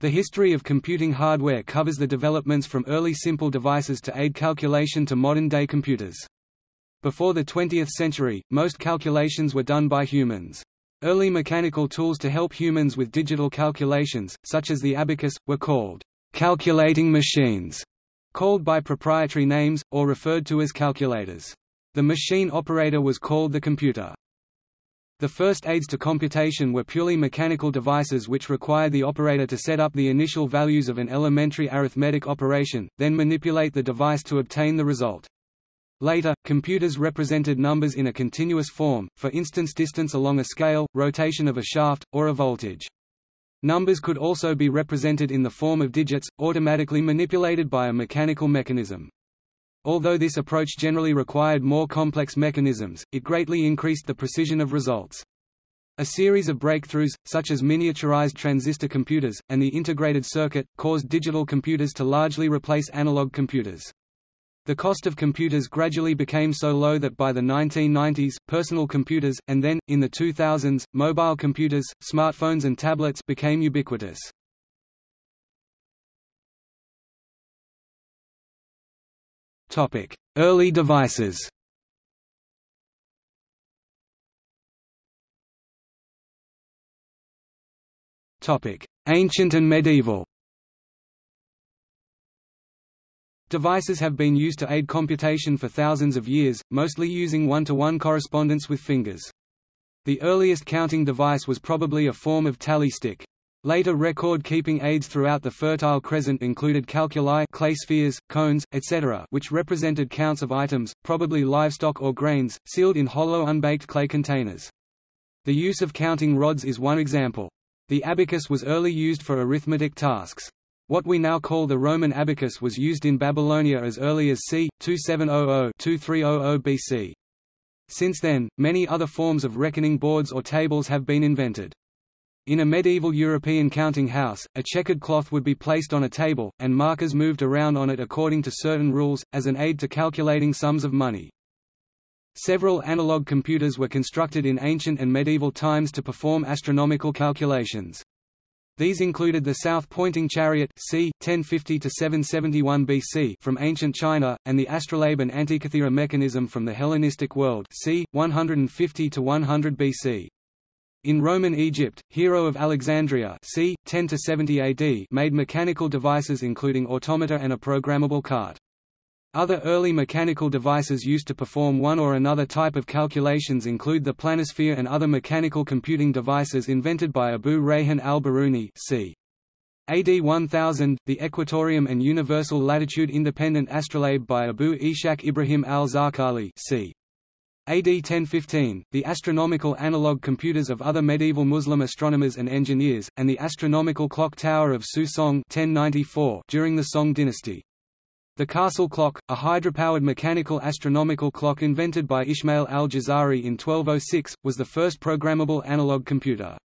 The history of computing hardware covers the developments from early simple devices to aid calculation to modern-day computers. Before the 20th century, most calculations were done by humans. Early mechanical tools to help humans with digital calculations, such as the abacus, were called calculating machines, called by proprietary names, or referred to as calculators. The machine operator was called the computer. The first aids to computation were purely mechanical devices which required the operator to set up the initial values of an elementary arithmetic operation, then manipulate the device to obtain the result. Later, computers represented numbers in a continuous form, for instance distance along a scale, rotation of a shaft, or a voltage. Numbers could also be represented in the form of digits, automatically manipulated by a mechanical mechanism. Although this approach generally required more complex mechanisms, it greatly increased the precision of results. A series of breakthroughs, such as miniaturized transistor computers, and the integrated circuit, caused digital computers to largely replace analog computers. The cost of computers gradually became so low that by the 1990s, personal computers, and then, in the 2000s, mobile computers, smartphones and tablets became ubiquitous. Early devices Ancient and medieval Devices have been used to aid computation for thousands of years, mostly using one-to-one -one correspondence with fingers. The earliest counting device was probably a form of tally stick. Later record-keeping aids throughout the Fertile Crescent included calculi clay spheres, cones, etc. which represented counts of items, probably livestock or grains, sealed in hollow unbaked clay containers. The use of counting rods is one example. The abacus was early used for arithmetic tasks. What we now call the Roman abacus was used in Babylonia as early as c. 2700–2300 BC. Since then, many other forms of reckoning boards or tables have been invented. In a medieval European counting house, a checkered cloth would be placed on a table, and markers moved around on it according to certain rules, as an aid to calculating sums of money. Several analog computers were constructed in ancient and medieval times to perform astronomical calculations. These included the south-pointing chariot c. 1050–771 BC from ancient China, and the astrolabe and antikythera mechanism from the Hellenistic world c. 150–100 BC. In Roman Egypt, Hero of Alexandria c. 10–70 AD made mechanical devices including automata and a programmable cart. Other early mechanical devices used to perform one or another type of calculations include the planisphere and other mechanical computing devices invented by Abu Rayhan al-Biruni c. AD 1000, the Equatorium and Universal Latitude Independent Astrolabe by Abu Ishaq Ibrahim al-Zarqali c. AD 1015, the astronomical analog computers of other medieval Muslim astronomers and engineers, and the astronomical clock tower of Su Song 1094 during the Song dynasty. The castle clock, a hydropowered mechanical astronomical clock invented by Ismail al-Jazari in 1206, was the first programmable analog computer.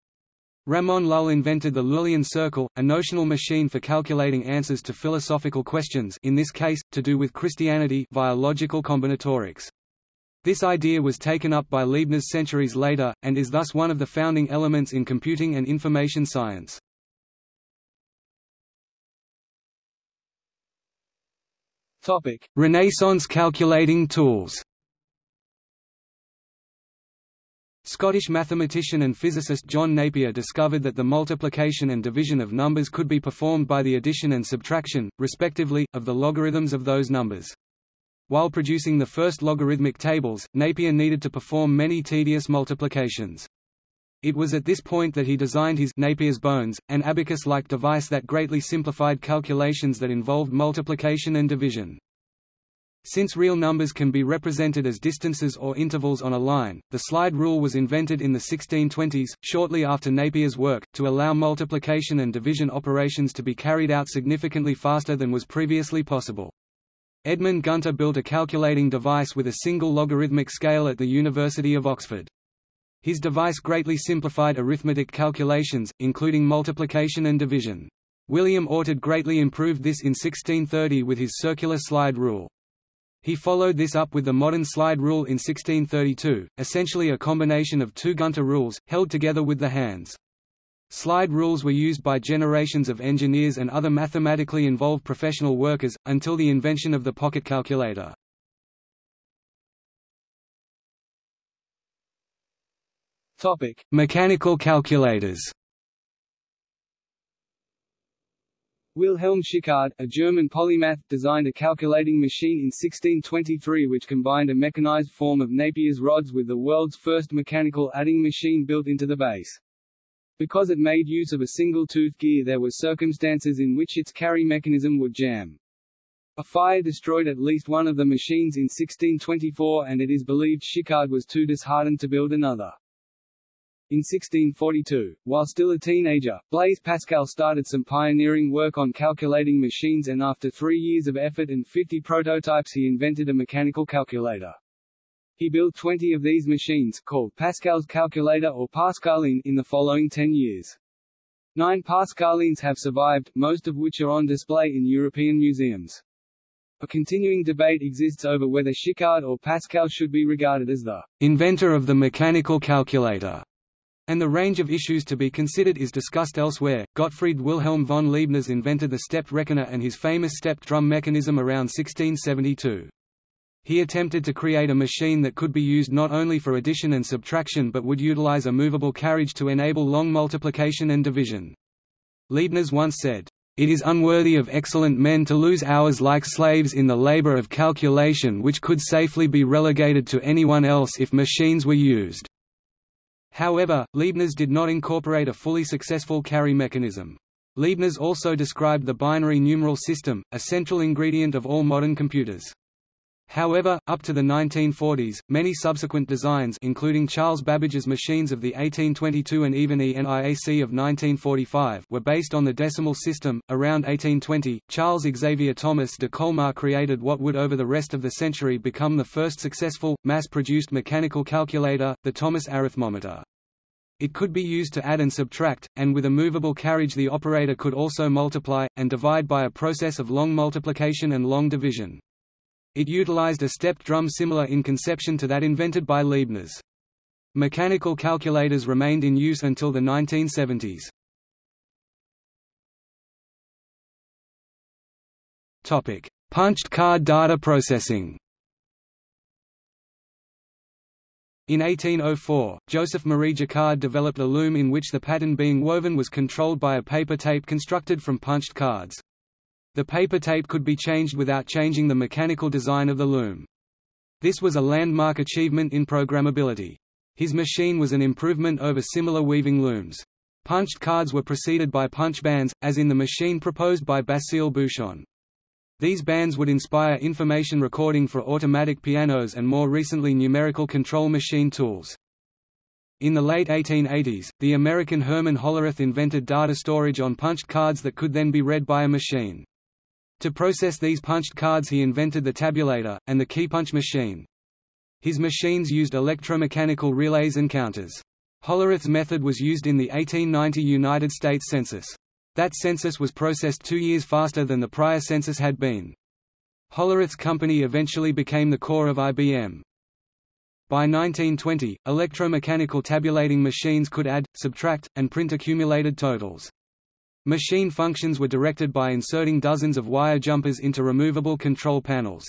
Ramon Lull invented the Lullian circle, a notional machine for calculating answers to philosophical questions in this case, to do with Christianity via logical combinatorics. This idea was taken up by Leibniz centuries later, and is thus one of the founding elements in computing and information science. Topic: Renaissance calculating tools. Scottish mathematician and physicist John Napier discovered that the multiplication and division of numbers could be performed by the addition and subtraction, respectively, of the logarithms of those numbers. While producing the first logarithmic tables, Napier needed to perform many tedious multiplications. It was at this point that he designed his Napier's bones, an abacus-like device that greatly simplified calculations that involved multiplication and division. Since real numbers can be represented as distances or intervals on a line, the slide rule was invented in the 1620s, shortly after Napier's work, to allow multiplication and division operations to be carried out significantly faster than was previously possible. Edmund Gunter built a calculating device with a single logarithmic scale at the University of Oxford. His device greatly simplified arithmetic calculations, including multiplication and division. William Oughtred greatly improved this in 1630 with his circular slide rule. He followed this up with the modern slide rule in 1632, essentially a combination of two Gunter rules, held together with the hands. Slide rules were used by generations of engineers and other mathematically involved professional workers, until the invention of the pocket calculator. Topic. Mechanical calculators Wilhelm Schickard, a German polymath, designed a calculating machine in 1623 which combined a mechanized form of Napier's rods with the world's first mechanical adding machine built into the base. Because it made use of a single-tooth gear there were circumstances in which its carry mechanism would jam. A fire destroyed at least one of the machines in 1624 and it is believed Schickard was too disheartened to build another. In 1642, while still a teenager, Blaise Pascal started some pioneering work on calculating machines and after three years of effort and 50 prototypes he invented a mechanical calculator. He built 20 of these machines, called Pascal's calculator or Pascaline, in the following 10 years. Nine Pascalines have survived, most of which are on display in European museums. A continuing debate exists over whether Schickard or Pascal should be regarded as the inventor of the mechanical calculator, and the range of issues to be considered is discussed elsewhere. Gottfried Wilhelm von Leibniz invented the stepped reckoner and his famous stepped drum mechanism around 1672. He attempted to create a machine that could be used not only for addition and subtraction but would utilize a movable carriage to enable long multiplication and division. Leibniz once said, "...it is unworthy of excellent men to lose hours like slaves in the labor of calculation which could safely be relegated to anyone else if machines were used." However, Leibniz did not incorporate a fully successful carry mechanism. Leibniz also described the binary numeral system, a central ingredient of all modern computers. However, up to the 1940s, many subsequent designs including Charles Babbage's machines of the 1822 and even ENIAC of 1945 were based on the decimal system. Around 1820, Charles Xavier Thomas de Colmar created what would over the rest of the century become the first successful, mass-produced mechanical calculator, the Thomas arithmometer. It could be used to add and subtract, and with a movable carriage the operator could also multiply, and divide by a process of long multiplication and long division. It utilized a stepped drum similar in conception to that invented by Leibniz. Mechanical calculators remained in use until the 1970s. Topic: Punched card data processing. In 1804, Joseph Marie Jacquard developed a loom in which the pattern being woven was controlled by a paper tape constructed from punched cards. The paper tape could be changed without changing the mechanical design of the loom. This was a landmark achievement in programmability. His machine was an improvement over similar weaving looms. Punched cards were preceded by punch bands, as in the machine proposed by Basile Bouchon. These bands would inspire information recording for automatic pianos and more recently numerical control machine tools. In the late 1880s, the American Herman Hollerith invented data storage on punched cards that could then be read by a machine. To process these punched cards he invented the tabulator, and the keypunch machine. His machines used electromechanical relays and counters. Hollerith's method was used in the 1890 United States Census. That census was processed two years faster than the prior census had been. Hollerith's company eventually became the core of IBM. By 1920, electromechanical tabulating machines could add, subtract, and print accumulated totals. Machine functions were directed by inserting dozens of wire jumpers into removable control panels.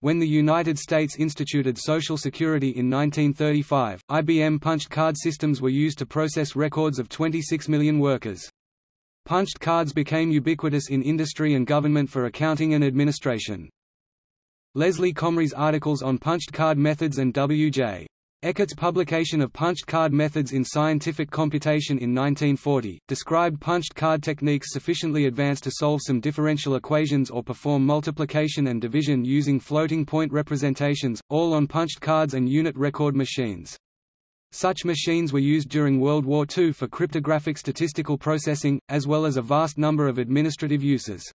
When the United States instituted Social Security in 1935, IBM punched card systems were used to process records of 26 million workers. Punched cards became ubiquitous in industry and government for accounting and administration. Leslie Comrie's articles on punched card methods and W.J. Eckert's publication of punched card methods in scientific computation in 1940, described punched card techniques sufficiently advanced to solve some differential equations or perform multiplication and division using floating point representations, all on punched cards and unit record machines. Such machines were used during World War II for cryptographic statistical processing, as well as a vast number of administrative uses.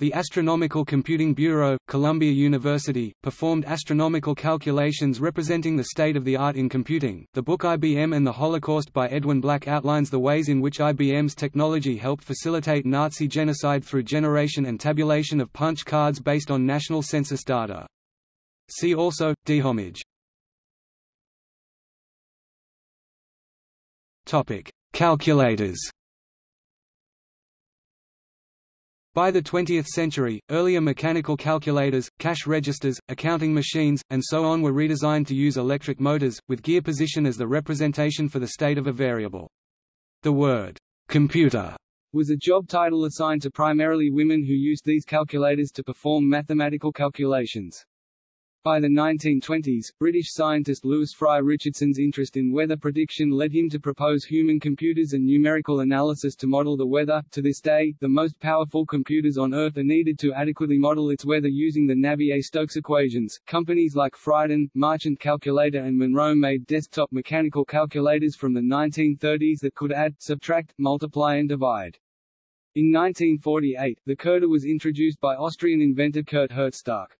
The Astronomical Computing Bureau, Columbia University, performed astronomical calculations representing the state of the art in computing. The book IBM and the Holocaust by Edwin Black outlines the ways in which IBM's technology helped facilitate Nazi genocide through generation and tabulation of punch cards based on national census data. See also, Dehomag. Topic: calculators. By the 20th century, earlier mechanical calculators, cash registers, accounting machines, and so on were redesigned to use electric motors, with gear position as the representation for the state of a variable. The word, computer, was a job title assigned to primarily women who used these calculators to perform mathematical calculations. By the 1920s, British scientist Lewis Fry Richardson's interest in weather prediction led him to propose human computers and numerical analysis to model the weather. To this day, the most powerful computers on Earth are needed to adequately model its weather using the Navier-Stokes equations. Companies like Friden, Marchant Calculator and Monroe made desktop mechanical calculators from the 1930s that could add, subtract, multiply and divide. In 1948, the Curta was introduced by Austrian inventor Kurt Herzstark.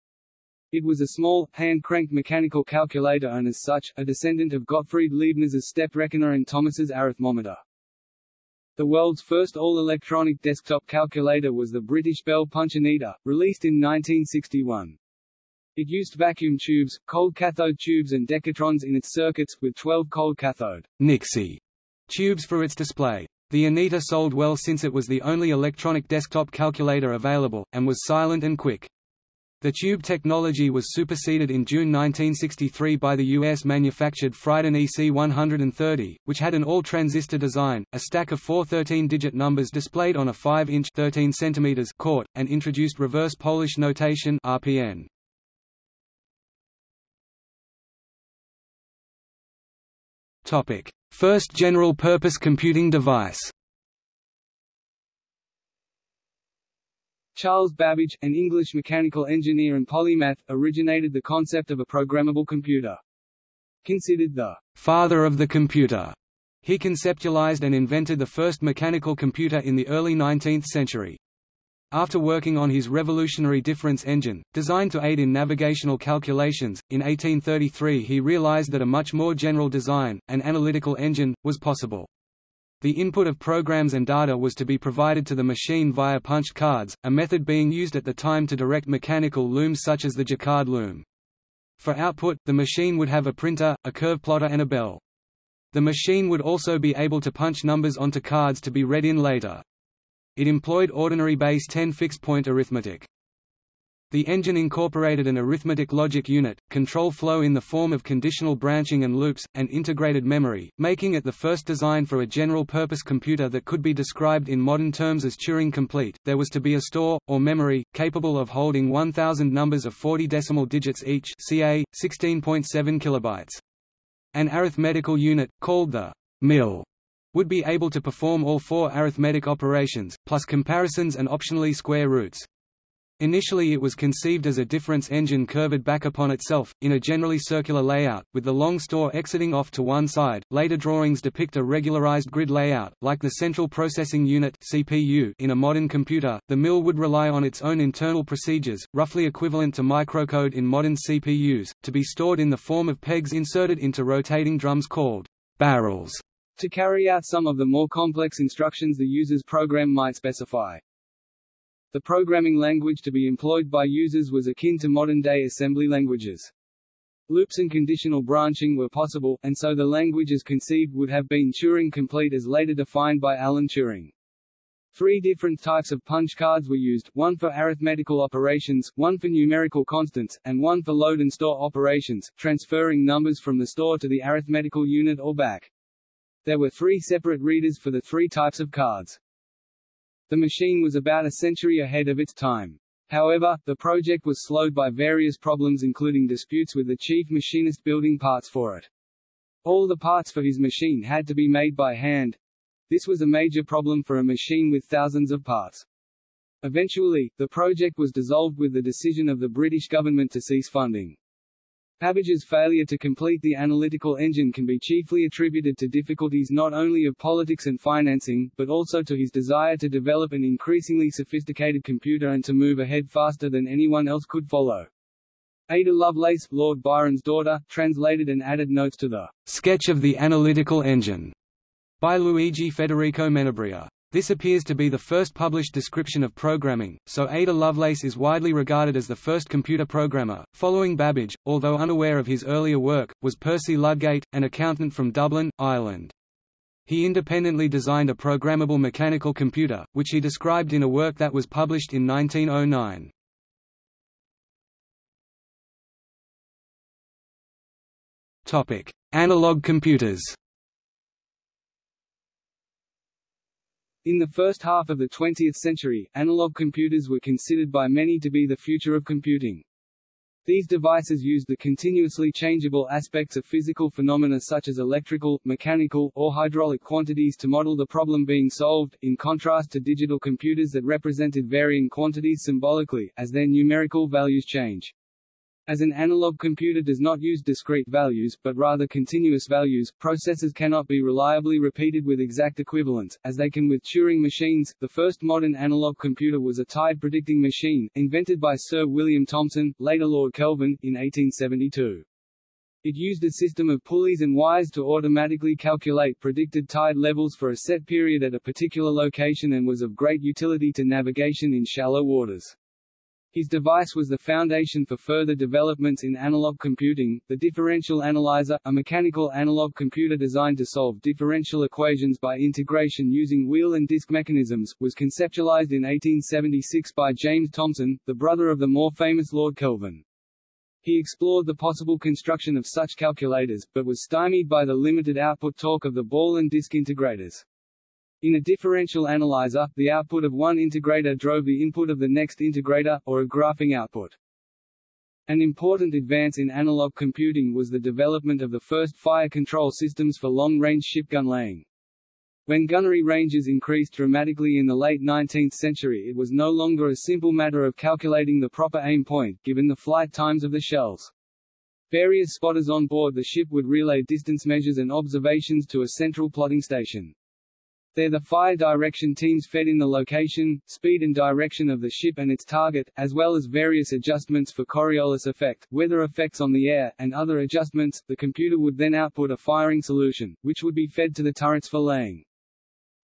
It was a small, hand-cranked mechanical calculator and as such, a descendant of Gottfried Leibniz's step reckoner and Thomas's arithmometer. The world's first all-electronic desktop calculator was the British Bell Punch Anita, released in 1961. It used vacuum tubes, cold cathode tubes and decatrons in its circuits, with 12 cold cathode Nixie tubes for its display. The Anita sold well since it was the only electronic desktop calculator available, and was silent and quick. The tube technology was superseded in June 1963 by the US-manufactured Friden EC130, which had an all-transistor design, a stack of four 13-digit numbers displayed on a 5-inch (13 cm) court, and introduced reverse Polish notation RPN. First general-purpose computing device. Charles Babbage, an English mechanical engineer and polymath, originated the concept of a programmable computer. Considered the father of the computer, he conceptualized and invented the first mechanical computer in the early 19th century. After working on his revolutionary difference engine, designed to aid in navigational calculations, in 1833 he realized that a much more general design, an analytical engine, was possible. The input of programs and data was to be provided to the machine via punched cards, a method being used at the time to direct mechanical looms such as the Jacquard loom. For output, the machine would have a printer, a curve plotter and a bell. The machine would also be able to punch numbers onto cards to be read in later. It employed ordinary base 10 fixed-point arithmetic. The engine incorporated an arithmetic logic unit, control flow in the form of conditional branching and loops, and integrated memory, making it the first design for a general-purpose computer that could be described in modern terms as Turing-complete. There was to be a store, or memory, capable of holding 1,000 numbers of 40 decimal digits each ca. 16.7 kilobytes. An arithmetical unit, called the mill, would be able to perform all four arithmetic operations, plus comparisons and optionally square roots. Initially it was conceived as a difference engine curved back upon itself, in a generally circular layout, with the long store exiting off to one side. Later drawings depict a regularized grid layout, like the Central Processing Unit (CPU) in a modern computer. The mill would rely on its own internal procedures, roughly equivalent to microcode in modern CPUs, to be stored in the form of pegs inserted into rotating drums called barrels, to carry out some of the more complex instructions the user's program might specify. The programming language to be employed by users was akin to modern-day assembly languages. Loops and conditional branching were possible, and so the language as conceived would have been Turing-complete as later defined by Alan Turing. Three different types of punch cards were used, one for arithmetical operations, one for numerical constants, and one for load and store operations, transferring numbers from the store to the arithmetical unit or back. There were three separate readers for the three types of cards. The machine was about a century ahead of its time. However, the project was slowed by various problems including disputes with the chief machinist building parts for it. All the parts for his machine had to be made by hand. This was a major problem for a machine with thousands of parts. Eventually, the project was dissolved with the decision of the British government to cease funding. Babbage's failure to complete the analytical engine can be chiefly attributed to difficulties not only of politics and financing, but also to his desire to develop an increasingly sophisticated computer and to move ahead faster than anyone else could follow. Ada Lovelace, Lord Byron's daughter, translated and added notes to the Sketch of the Analytical Engine by Luigi Federico Menabrea. This appears to be the first published description of programming, so Ada Lovelace is widely regarded as the first computer programmer. Following Babbage, although unaware of his earlier work, was Percy Ludgate, an accountant from Dublin, Ireland. He independently designed a programmable mechanical computer, which he described in a work that was published in 1909. Topic: Analog computers. In the first half of the 20th century, analog computers were considered by many to be the future of computing. These devices used the continuously changeable aspects of physical phenomena such as electrical, mechanical, or hydraulic quantities to model the problem being solved, in contrast to digital computers that represented varying quantities symbolically, as their numerical values change. As an analog computer does not use discrete values, but rather continuous values, processes cannot be reliably repeated with exact equivalence, as they can with Turing machines. The first modern analog computer was a tide predicting machine, invented by Sir William Thomson, later Lord Kelvin, in 1872. It used a system of pulleys and wires to automatically calculate predicted tide levels for a set period at a particular location and was of great utility to navigation in shallow waters. His device was the foundation for further developments in analog computing. The differential analyzer, a mechanical analog computer designed to solve differential equations by integration using wheel and disc mechanisms, was conceptualized in 1876 by James Thomson, the brother of the more famous Lord Kelvin. He explored the possible construction of such calculators, but was stymied by the limited output torque of the ball and disc integrators. In a differential analyzer, the output of one integrator drove the input of the next integrator, or a graphing output. An important advance in analog computing was the development of the first fire control systems for long-range shipgun laying. When gunnery ranges increased dramatically in the late 19th century it was no longer a simple matter of calculating the proper aim point, given the flight times of the shells. Various spotters on board the ship would relay distance measures and observations to a central plotting station. There the fire direction teams fed in the location, speed and direction of the ship and its target, as well as various adjustments for Coriolis effect, weather effects on the air, and other adjustments. The computer would then output a firing solution, which would be fed to the turrets for laying.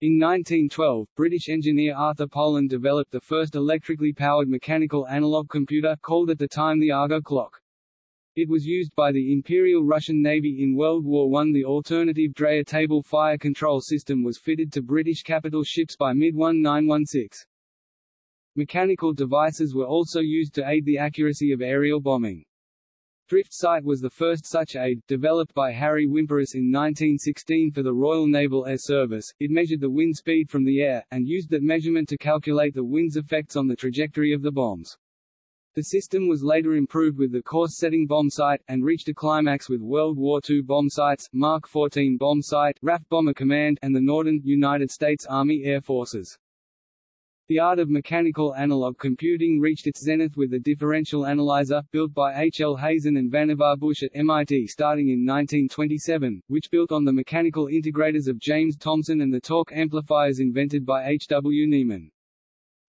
In 1912, British engineer Arthur Pollen developed the first electrically powered mechanical analog computer, called at the time the Argo clock. It was used by the Imperial Russian Navy in World War I. The alternative Dreyer table fire control system was fitted to British capital ships by mid-1916. Mechanical devices were also used to aid the accuracy of aerial bombing. Drift Sight was the first such aid, developed by Harry Wimperis in 1916 for the Royal Naval Air Service. It measured the wind speed from the air, and used that measurement to calculate the wind's effects on the trajectory of the bombs. The system was later improved with the course-setting bomb sight, and reached a climax with World War II bomb sights, Mark 14 bomb sight, RAF Bomber Command, and the Norden, United States Army Air Forces. The art of mechanical analog computing reached its zenith with the differential analyzer, built by H. L. Hazen and Vannevar Bush at MIT starting in 1927, which built on the mechanical integrators of James Thomson and the torque amplifiers invented by H. W. Niemann.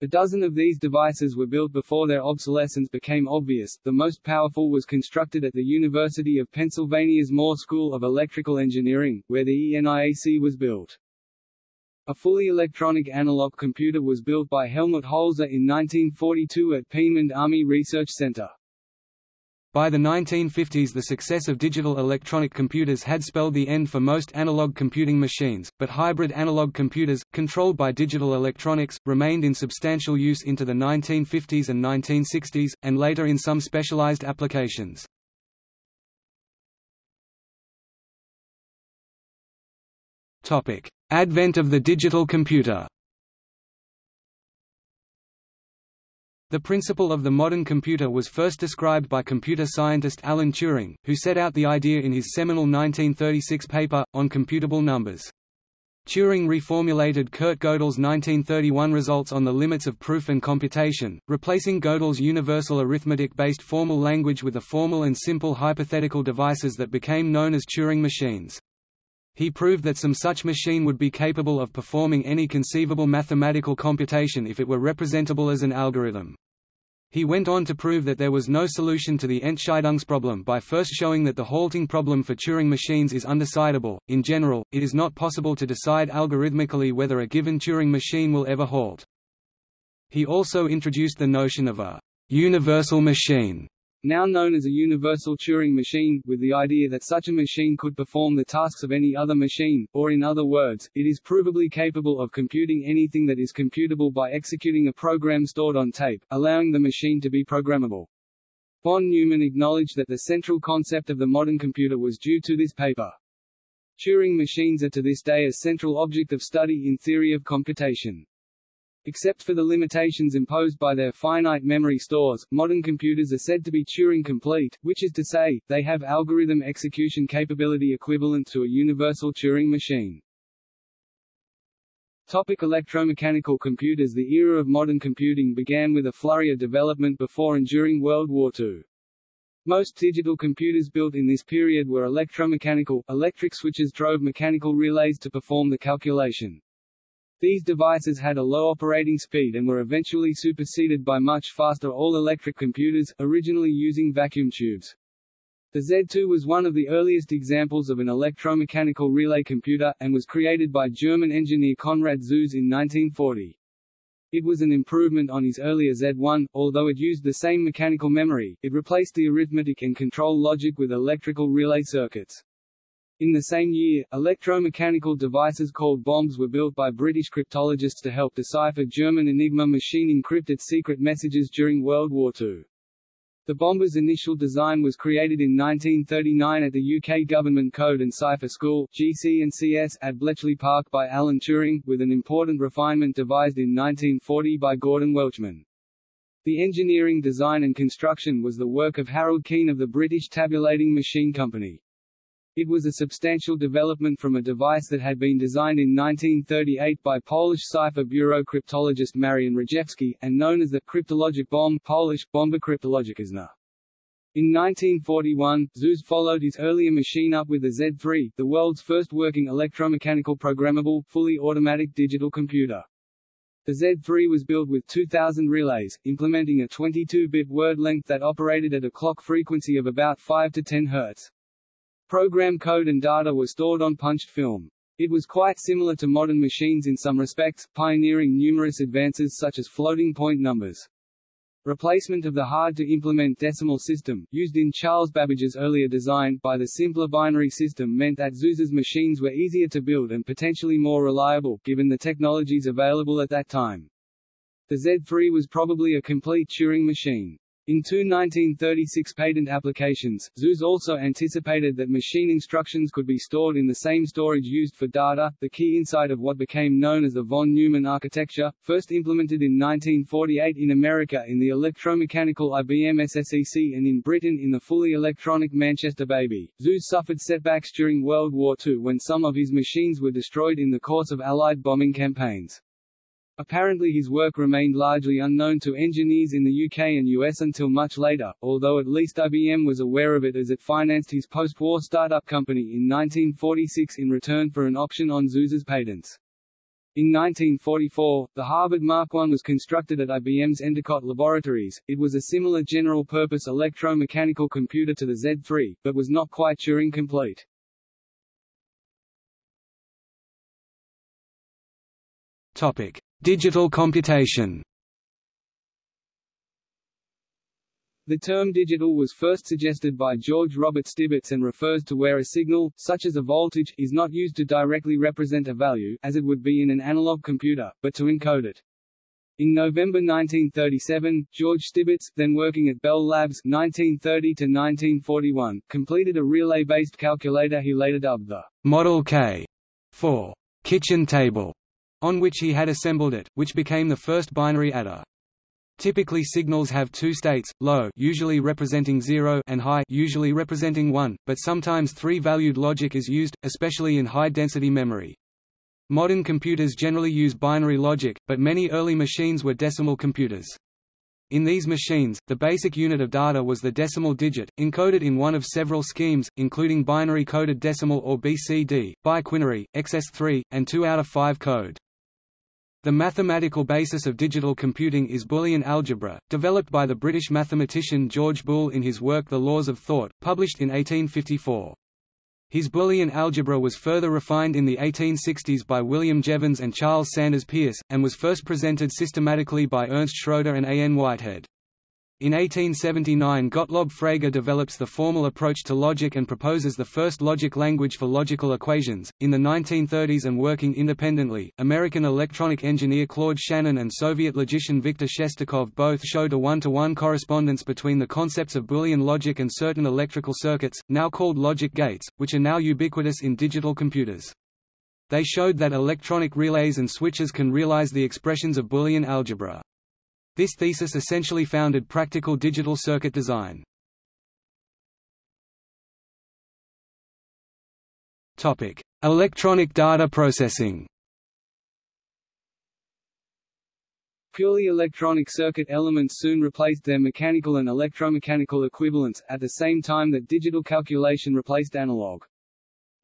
A dozen of these devices were built before their obsolescence became obvious. The most powerful was constructed at the University of Pennsylvania's Moore School of Electrical Engineering, where the ENIAC was built. A fully electronic analog computer was built by Helmut Holzer in 1942 at Peenemünde Army Research Center. By the 1950s the success of digital electronic computers had spelled the end for most analog computing machines, but hybrid analog computers, controlled by digital electronics, remained in substantial use into the 1950s and 1960s, and later in some specialized applications. Advent of the digital computer The principle of the modern computer was first described by computer scientist Alan Turing, who set out the idea in his seminal 1936 paper, On Computable Numbers. Turing reformulated Kurt Gödel's 1931 results on the limits of proof and computation, replacing Gödel's universal arithmetic-based formal language with a formal and simple hypothetical devices that became known as Turing machines. He proved that some such machine would be capable of performing any conceivable mathematical computation if it were representable as an algorithm. He went on to prove that there was no solution to the Entscheidungsproblem by first showing that the halting problem for Turing machines is undecidable. In general, it is not possible to decide algorithmically whether a given Turing machine will ever halt. He also introduced the notion of a universal machine, now known as a universal Turing machine, with the idea that such a machine could perform the tasks of any other machine, or in other words, it is provably capable of computing anything that is computable by executing a program stored on tape, allowing the machine to be programmable. Von Neumann acknowledged that the central concept of the modern computer was due to this paper. Turing machines are to this day a central object of study in theory of computation. Except for the limitations imposed by their finite memory stores, modern computers are said to be Turing-complete, which is to say, they have algorithm execution capability equivalent to a universal Turing machine. Topic electromechanical computers The era of modern computing began with a flurry of development before and during World War II. Most digital computers built in this period were electromechanical, electric switches drove mechanical relays to perform the calculation. These devices had a low operating speed and were eventually superseded by much faster all-electric computers, originally using vacuum tubes. The Z2 was one of the earliest examples of an electromechanical relay computer, and was created by German engineer Konrad Zuse in 1940. It was an improvement on his earlier Z1, although it used the same mechanical memory, it replaced the arithmetic and control logic with electrical relay circuits. In the same year, electromechanical devices called bombes were built by British cryptologists to help decipher German Enigma machine encrypted secret messages during World War II. The bomber's initial design was created in 1939 at the UK Government Code and Cipher School GC&CS at Bletchley Park by Alan Turing, with an important refinement devised in 1940 by Gordon Welchman. The engineering design and construction was the work of Harold Keen of the British Tabulating Machine Company. It was a substantial development from a device that had been designed in 1938 by Polish cipher bureau cryptologist Marian Rejewski, and known as the cryptologic bomb Polish, Bomba Kryptologiczna. In 1941, Zuse followed his earlier machine up with the Z3, the world's first working electromechanical programmable, fully automatic digital computer. The Z3 was built with 2,000 relays, implementing a 22-bit word length that operated at a clock frequency of about 5 to 10 Hz. Program code and data were stored on punched film. It was quite similar to modern machines in some respects, pioneering numerous advances such as floating point numbers. Replacement of the hard-to-implement decimal system, used in Charles Babbage's earlier design, by the simpler binary system meant that Zuse's machines were easier to build and potentially more reliable, given the technologies available at that time. The Z3 was probably a complete Turing machine. In two 1936 patent applications, Zuse also anticipated that machine instructions could be stored in the same storage used for data, the key insight of what became known as the von Neumann architecture, first implemented in 1948 in America in the electromechanical IBM SSEC and in Britain in the fully electronic Manchester Baby. Zuse suffered setbacks during World War II when some of his machines were destroyed in the course of Allied bombing campaigns. Apparently his work remained largely unknown to engineers in the UK and US until much later, although at least IBM was aware of it as it financed his post-war startup company in 1946 in return for an option on Zuse's patents. In 1944, the Harvard Mark I was constructed at IBM's Endicott Laboratories. It was a similar general-purpose electromechanical computer to the Z3, but was not quite Turing complete. Topic: Digital computation. The term digital was first suggested by George Robert Stibitz and refers to where a signal, such as a voltage, is not used to directly represent a value, as it would be in an analog computer, but to encode it. In November 1937, George Stibitz, then working at Bell Labs 1930 to 1941, completed a relay-based calculator he later dubbed the Model K for kitchen table on which he had assembled it, which became the first binary adder. Typically signals have two states, low usually representing 0 and high usually representing 1, but sometimes three-valued logic is used, especially in high-density memory. Modern computers generally use binary logic, but many early machines were decimal computers. In these machines, the basic unit of data was the decimal digit, encoded in one of several schemes, including binary coded decimal or BCD, biquinary, XS3, and 2 out of 5 code. The mathematical basis of digital computing is Boolean algebra, developed by the British mathematician George Boole in his work The Laws of Thought, published in 1854. His Boolean algebra was further refined in the 1860s by William Jevons and Charles Sanders Peirce, and was first presented systematically by Ernst Schroeder and A. N. Whitehead. In 1879 Gottlob Frege develops the formal approach to logic and proposes the first logic language for logical equations. In the 1930s and working independently, American electronic engineer Claude Shannon and Soviet logician Viktor Shestakov both showed a one-to-one -one correspondence between the concepts of Boolean logic and certain electrical circuits, now called logic gates, which are now ubiquitous in digital computers. They showed that electronic relays and switches can realize the expressions of Boolean algebra. This thesis essentially founded practical digital circuit design. Topic: Electronic data processing. Purely electronic circuit elements soon replaced their mechanical and electromechanical equivalents, at the same time that digital calculation replaced analog.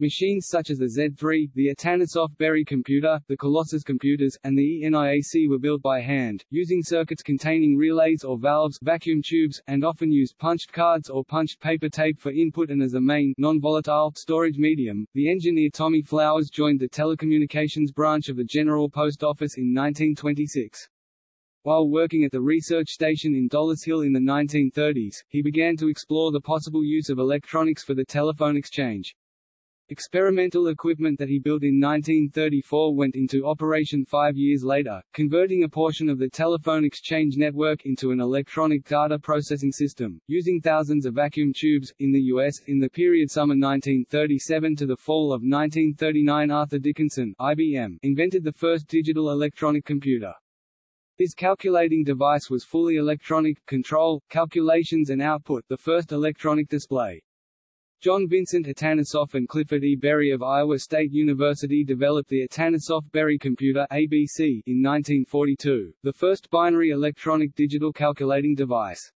Machines such as the Z3, the Atanasoff Berry computer, the Colossus computers, and the ENIAC were built by hand, using circuits containing relays or valves vacuum tubes, and often used punched cards or punched paper tape for input and as a main non-volatile storage medium. The engineer Tommy Flowers joined the telecommunications branch of the General Post Office in 1926. While working at the research station in Dollis Hill in the 1930s, he began to explore the possible use of electronics for the telephone exchange. Experimental equipment that he built in 1934 went into operation five years later, converting a portion of the telephone exchange network into an electronic data processing system, using thousands of vacuum tubes. In the U.S., in the period summer 1937 to the fall of 1939 Arthur Dickinson IBM invented the first digital electronic computer. This calculating device was fully electronic, control, calculations and output the first electronic display. John Vincent Atanasoff and Clifford E. Berry of Iowa State University developed the Atanasoff-Berry computer ABC in 1942, the first binary electronic digital calculating device.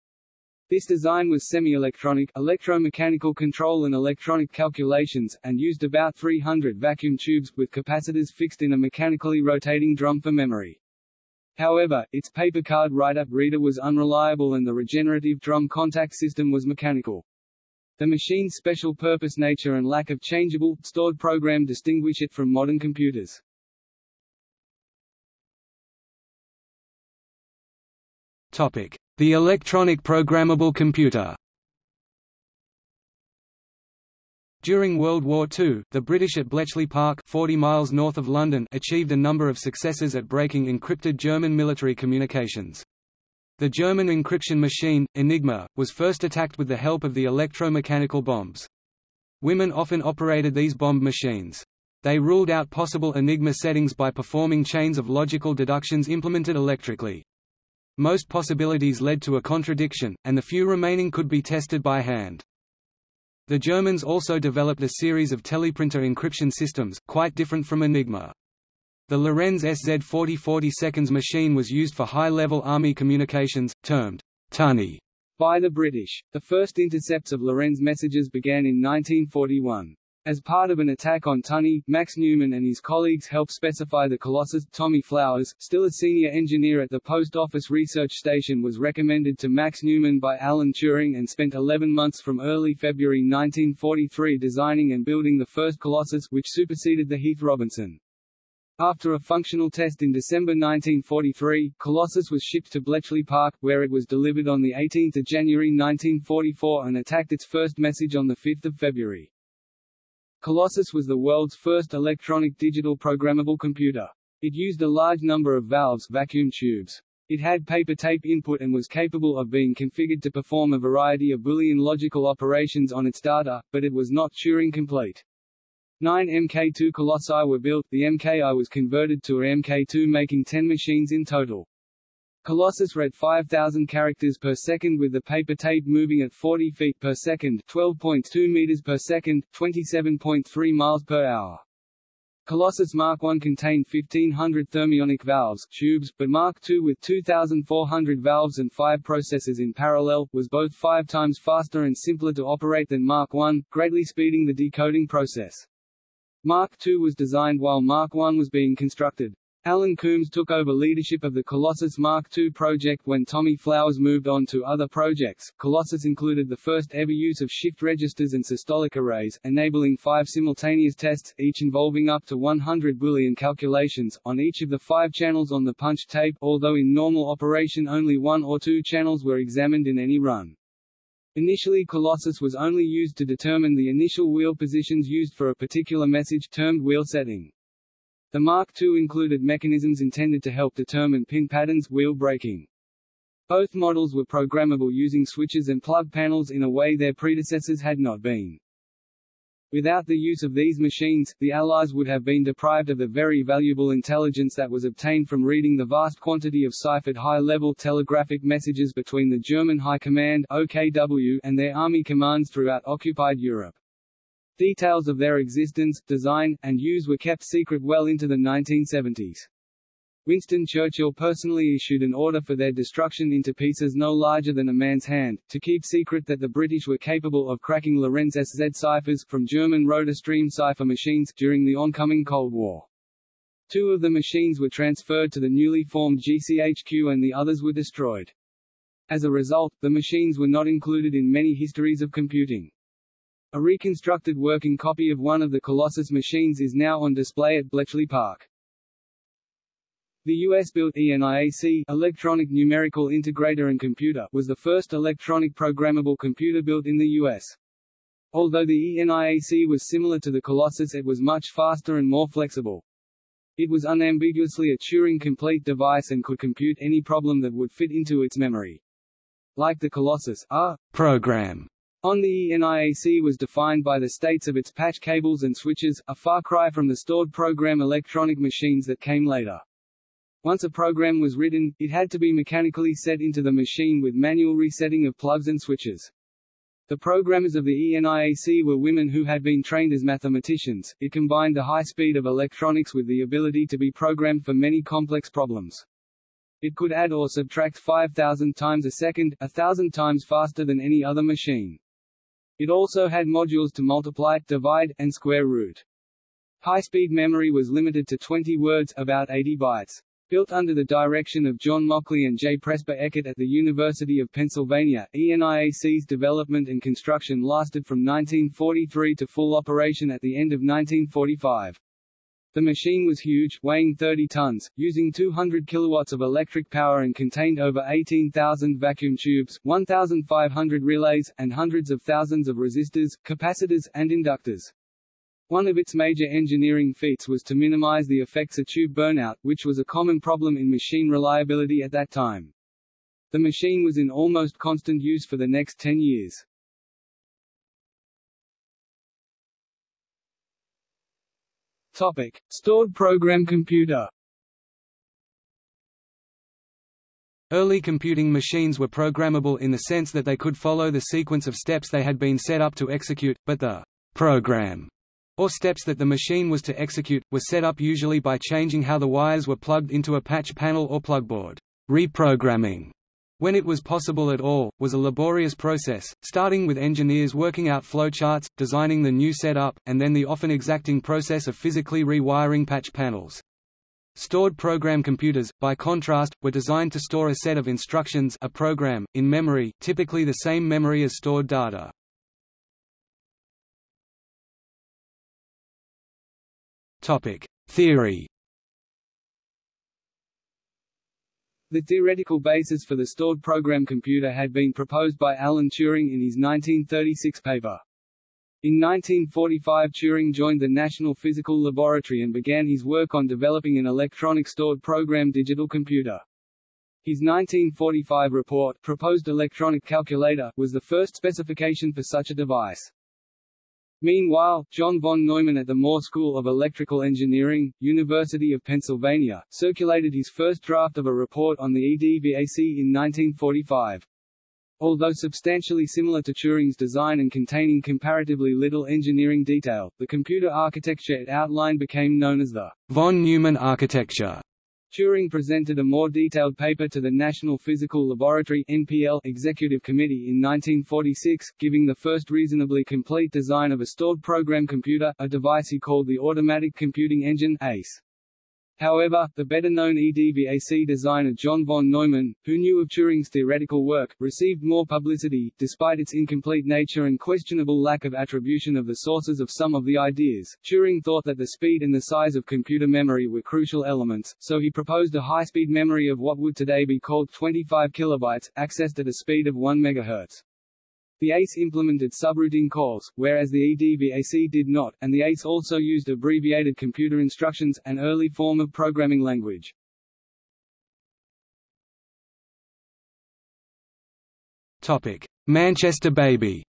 This design was semi-electronic, electromechanical control and electronic calculations, and used about 300 vacuum tubes, with capacitors fixed in a mechanically rotating drum for memory. However, its paper card write-up reader was unreliable and the regenerative drum contact system was mechanical. The machine's special-purpose nature and lack of changeable, stored program distinguish it from modern computers. Topic: The electronic programmable computer. During World War II, the British at Bletchley Park 40 miles north of London achieved a number of successes at breaking encrypted German military communications. The German encryption machine, Enigma, was first attacked with the help of the electromechanical bombes. Women often operated these bomb machines. They ruled out possible Enigma settings by performing chains of logical deductions implemented electrically. Most possibilities led to a contradiction, and the few remaining could be tested by hand. The Germans also developed a series of teleprinter encryption systems, quite different from Enigma. The Lorenz SZ4040 seconds machine was used for high-level Army communications, termed tunny by the British. The first intercepts of Lorenz messages began in 1941. As part of an attack on Tunny, Max Newman and his colleagues helped specify the Colossus. Tommy Flowers, still a senior engineer at the Post Office Research Station was recommended to Max Newman by Alan Turing and spent 11 months from early February 1943 designing and building the first Colossus, which superseded the Heath Robinson. After a functional test in December 1943, Colossus was shipped to Bletchley Park, where it was delivered on 18 January 1944 and attacked its first message on 5 February. Colossus was the world's first electronic digital programmable computer. It used a large number of valves vacuum tubes. It had paper tape input and was capable of being configured to perform a variety of Boolean logical operations on its data, but it was not Turing complete. Nine Mk2 Colossi were built, the Mki was converted to a Mk2 making 10 machines in total. Colossus read 5,000 characters per second with the paper tape moving at 40 feet per second 12.2 meters per second, 27.3 miles per hour. Colossus Mark I contained 1500 thermionic valves tubes, but Mark II with 2400 valves and 5 processors in parallel, was both five times faster and simpler to operate than Mark I, greatly speeding the decoding process. Mark II was designed while Mark I was being constructed. Alan Coombs took over leadership of the Colossus Mark II project when Tommy Flowers moved on to other projects. Colossus included the first ever use of shift registers and systolic arrays, enabling five simultaneous tests, each involving up to 100 Boolean calculations, on each of the five channels on the punch tape, although in normal operation only one or two channels were examined in any run. Initially Colossus was only used to determine the initial wheel positions used for a particular message termed wheel setting. The Mark II included mechanisms intended to help determine pin patterns wheel breaking. Both models were programmable using switches and plug panels in a way their predecessors had not been. Without the use of these machines, the Allies would have been deprived of the very valuable intelligence that was obtained from reading the vast quantity of ciphered high-level telegraphic messages between the German High Command OKW and their army commands throughout occupied Europe. Details of their existence, design, and use were kept secret well into the 1970s. Winston Churchill personally issued an order for their destruction into pieces no larger than a man's hand, to keep secret that the British were capable of cracking Lorenz SZ ciphers, from German rotor stream cipher machines, during the oncoming Cold War. Two of the machines were transferred to the newly formed GCHQ and the others were destroyed. As a result, the machines were not included in many histories of computing. A reconstructed working copy of one of the Colossus machines is now on display at Bletchley Park. The US-built ENIAC Electronic Numerical Integrator and Computer was the first electronic programmable computer built in the US. Although the ENIAC was similar to the Colossus it was much faster and more flexible. It was unambiguously a Turing-complete device and could compute any problem that would fit into its memory. Like the Colossus, a program on the ENIAC was defined by the states of its patch cables and switches, a far cry from the stored program electronic machines that came later. Once a program was written, it had to be mechanically set into the machine with manual resetting of plugs and switches. The programmers of the ENIAC were women who had been trained as mathematicians. It combined the high speed of electronics with the ability to be programmed for many complex problems. It could add or subtract 5,000 times a second, a thousand times faster than any other machine. It also had modules to multiply, divide, and square root. High-speed memory was limited to 20 words about 80 bytes. Built under the direction of John Mauchly and J. Presper Eckert at the University of Pennsylvania, ENIAC's development and construction lasted from 1943 to full operation at the end of 1945. The machine was huge, weighing 30 tons, using 200 kilowatts of electric power and contained over 18,000 vacuum tubes, 1,500 relays, and hundreds of thousands of resistors, capacitors, and inductors. One of its major engineering feats was to minimize the effects of tube burnout, which was a common problem in machine reliability at that time. The machine was in almost constant use for the next 10 years. Topic: Stored program computer. Early computing machines were programmable in the sense that they could follow the sequence of steps they had been set up to execute, but the program or steps that the machine was to execute, were set up usually by changing how the wires were plugged into a patch panel or plugboard. Reprogramming when it was possible at all, was a laborious process, starting with engineers working out flowcharts, designing the new setup, and then the often exacting process of physically rewiring patch panels. Stored program computers, by contrast, were designed to store a set of instructions a program, in memory, typically the same memory as stored data. Theory The theoretical basis for the stored program computer had been proposed by Alan Turing in his 1936 paper. In 1945 Turing joined the National Physical Laboratory and began his work on developing an electronic stored program digital computer. His 1945 report, Proposed Electronic Calculator, was the first specification for such a device. Meanwhile, John von Neumann at the Moore School of Electrical Engineering, University of Pennsylvania, circulated his first draft of a report on the EDVAC in 1945. Although substantially similar to Turing's design and containing comparatively little engineering detail, the computer architecture it outlined became known as the von Neumann architecture. Turing presented a more detailed paper to the National Physical Laboratory NPL Executive Committee in 1946, giving the first reasonably complete design of a stored program computer, a device he called the Automatic Computing Engine ACE. However, the better-known EDVAC designer John von Neumann, who knew of Turing's theoretical work, received more publicity, despite its incomplete nature and questionable lack of attribution of the sources of some of the ideas. Turing thought that the speed and the size of computer memory were crucial elements, so he proposed a high-speed memory of what would today be called 25 kilobytes, accessed at a speed of 1 MHz. The ACE implemented subroutine calls, whereas the EDVAC did not, and the ACE also used abbreviated computer instructions, an early form of programming language. Topic: Manchester Baby.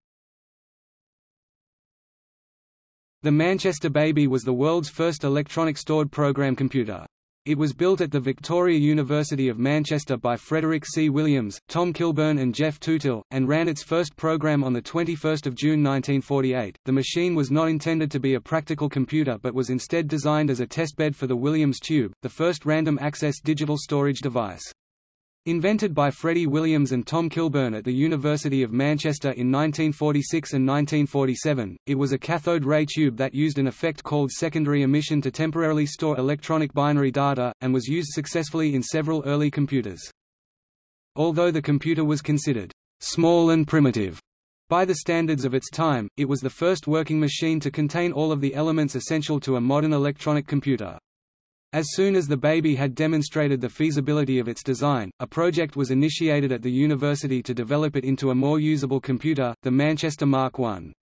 The Manchester Baby was the world's first electronic stored program computer. It was built at the Victoria University of Manchester by Frederick C. Williams, Tom Kilburn and Geoff Tootill, and ran its first program on 21 June 1948. The machine was not intended to be a practical computer but was instead designed as a testbed for the Williams Tube, the first random access digital storage device. Invented by Freddie Williams and Tom Kilburn at the University of Manchester in 1946 and 1947, it was a cathode ray tube that used an effect called secondary emission to temporarily store electronic binary data, and was used successfully in several early computers. Although the computer was considered small and primitive by the standards of its time, it was the first working machine to contain all of the elements essential to a modern electronic computer. As soon as the baby had demonstrated the feasibility of its design, a project was initiated at the university to develop it into a more usable computer, the Manchester Mark I.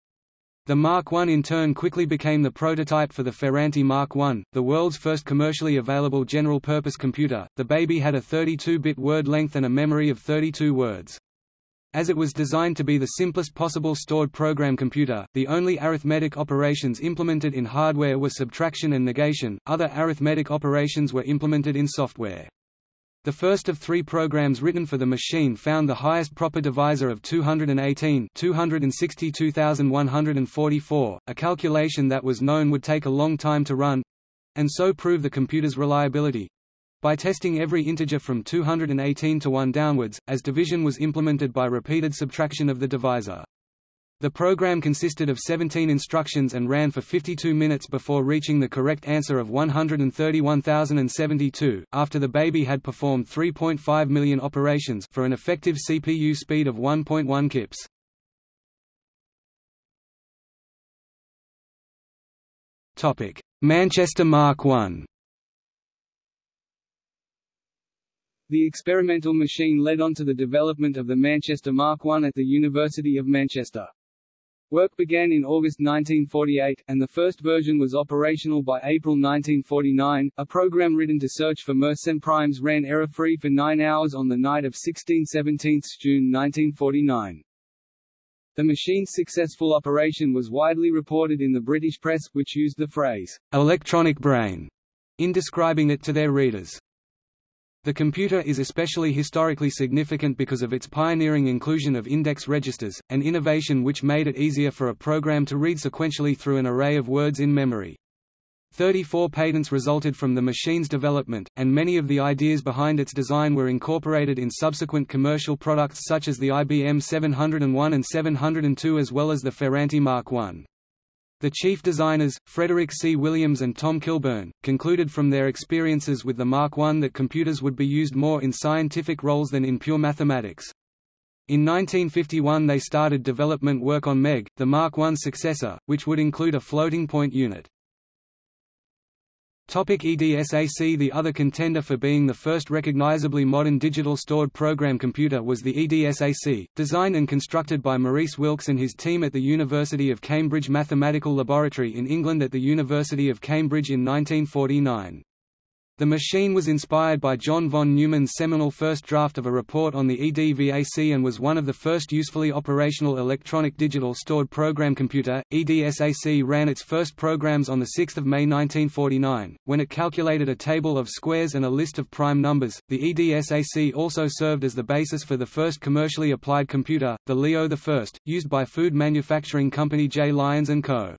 The Mark I in turn quickly became the prototype for the Ferranti Mark I, the world's first commercially available general-purpose computer. The baby had a 32-bit word length and a memory of 32 words. As it was designed to be the simplest possible stored program computer, the only arithmetic operations implemented in hardware were subtraction and negation, other arithmetic operations were implemented in software. The first of three programs written for the machine found the highest proper divisor of 218 262,144, a calculation that was known would take a long time to run—and so prove the computer's reliability, by testing every integer from 218 to 1 downwards, as division was implemented by repeated subtraction of the divisor. The program consisted of 17 instructions and ran for 52 minutes before reaching the correct answer of 131,072, after the baby had performed 3.5 million operations for an effective CPU speed of 1.1 kips. Manchester Mark I The experimental machine led on to the development of the Manchester Mark I at the University of Manchester. Work began in August 1948, and the first version was operational by April 1949. A program written to search for Mersenne primes ran error-free for nine hours on the night of 16-17 June 1949. The machine's successful operation was widely reported in the British press, which used the phrase, electronic brain, in describing it to their readers. The computer is especially historically significant because of its pioneering inclusion of index registers, an innovation which made it easier for a program to read sequentially through an array of words in memory. 34 patents resulted from the machine's development, and many of the ideas behind its design were incorporated in subsequent commercial products such as the IBM 701 and 702 as well as the Ferranti Mark I. The chief designers, Frederick C. Williams and Tom Kilburn, concluded from their experiences with the Mark I that computers would be used more in scientific roles than in pure mathematics. In 1951 they started development work on MEG, the Mark I successor, which would include a floating point unit. EDSAC The other contender for being the first recognizably modern digital stored program computer was the EDSAC, designed and constructed by Maurice Wilkes and his team at the University of Cambridge Mathematical Laboratory in England at the University of Cambridge in 1949. The machine was inspired by John von Neumann's seminal first draft of a report on the EDVAC and was one of the first usefully operational electronic digital stored program computer. EDSAC ran its first programs on 6 May 1949, when it calculated a table of squares and a list of prime numbers. The EDSAC also served as the basis for the first commercially applied computer, the Leo I, used by food manufacturing company J. Lyons & Co.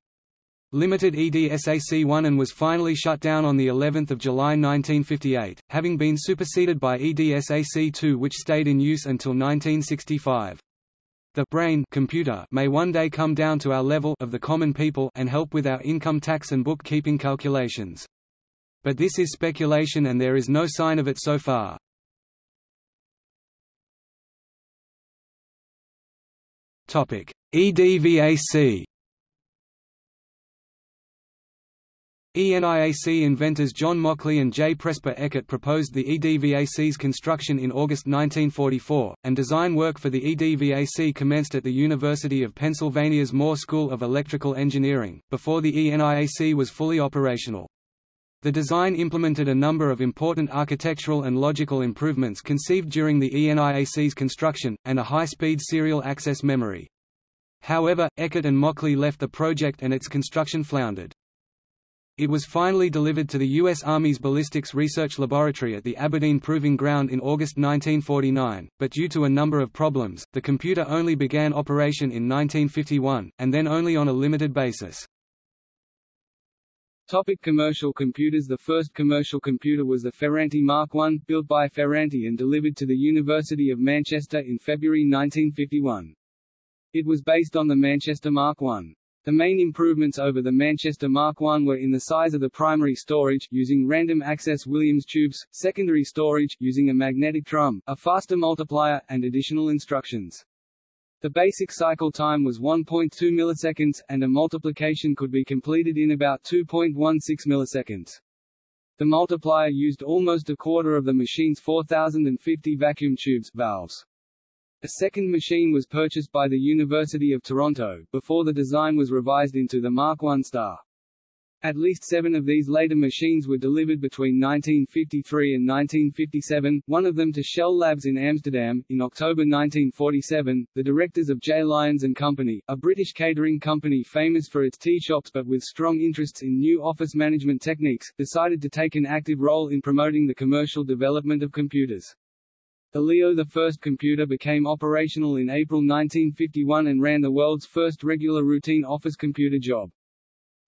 Limited EDSAC-1 and was finally shut down on the 11th of July 1958, having been superseded by EDSAC-2 which stayed in use until 1965. The brain computer may one day come down to our level of the common people and help with our income tax and bookkeeping calculations. But this is speculation and there is no sign of it so far. EDVAC ENIAC inventors John Mauchly and J. Presper Eckert proposed the EDVAC's construction in August 1944, and design work for the EDVAC commenced at the University of Pennsylvania's Moore School of Electrical Engineering, before the ENIAC was fully operational. The design implemented a number of important architectural and logical improvements conceived during the ENIAC's construction, and a high-speed serial access memory. However, Eckert and Mauchly left the project and its construction floundered. It was finally delivered to the U.S. Army's Ballistics Research Laboratory at the Aberdeen Proving Ground in August 1949, but due to a number of problems, the computer only began operation in 1951, and then only on a limited basis. Topic commercial computers The first commercial computer was the Ferranti Mark I, built by Ferranti and delivered to the University of Manchester in February 1951. It was based on the Manchester Mark I. The main improvements over the Manchester Mark I were in the size of the primary storage, using random access Williams tubes, secondary storage, using a magnetic drum, a faster multiplier, and additional instructions. The basic cycle time was 1.2 milliseconds, and a multiplication could be completed in about 2.16 milliseconds. The multiplier used almost a quarter of the machine's 4050 vacuum tubes valves. A second machine was purchased by the University of Toronto, before the design was revised into the Mark I star. At least seven of these later machines were delivered between 1953 and 1957, one of them to Shell Labs in Amsterdam. In October 1947, the directors of J. Lyons and Company, a British catering company famous for its tea shops but with strong interests in new office management techniques, decided to take an active role in promoting the commercial development of computers. The Leo I computer became operational in April 1951 and ran the world's first regular routine office computer job.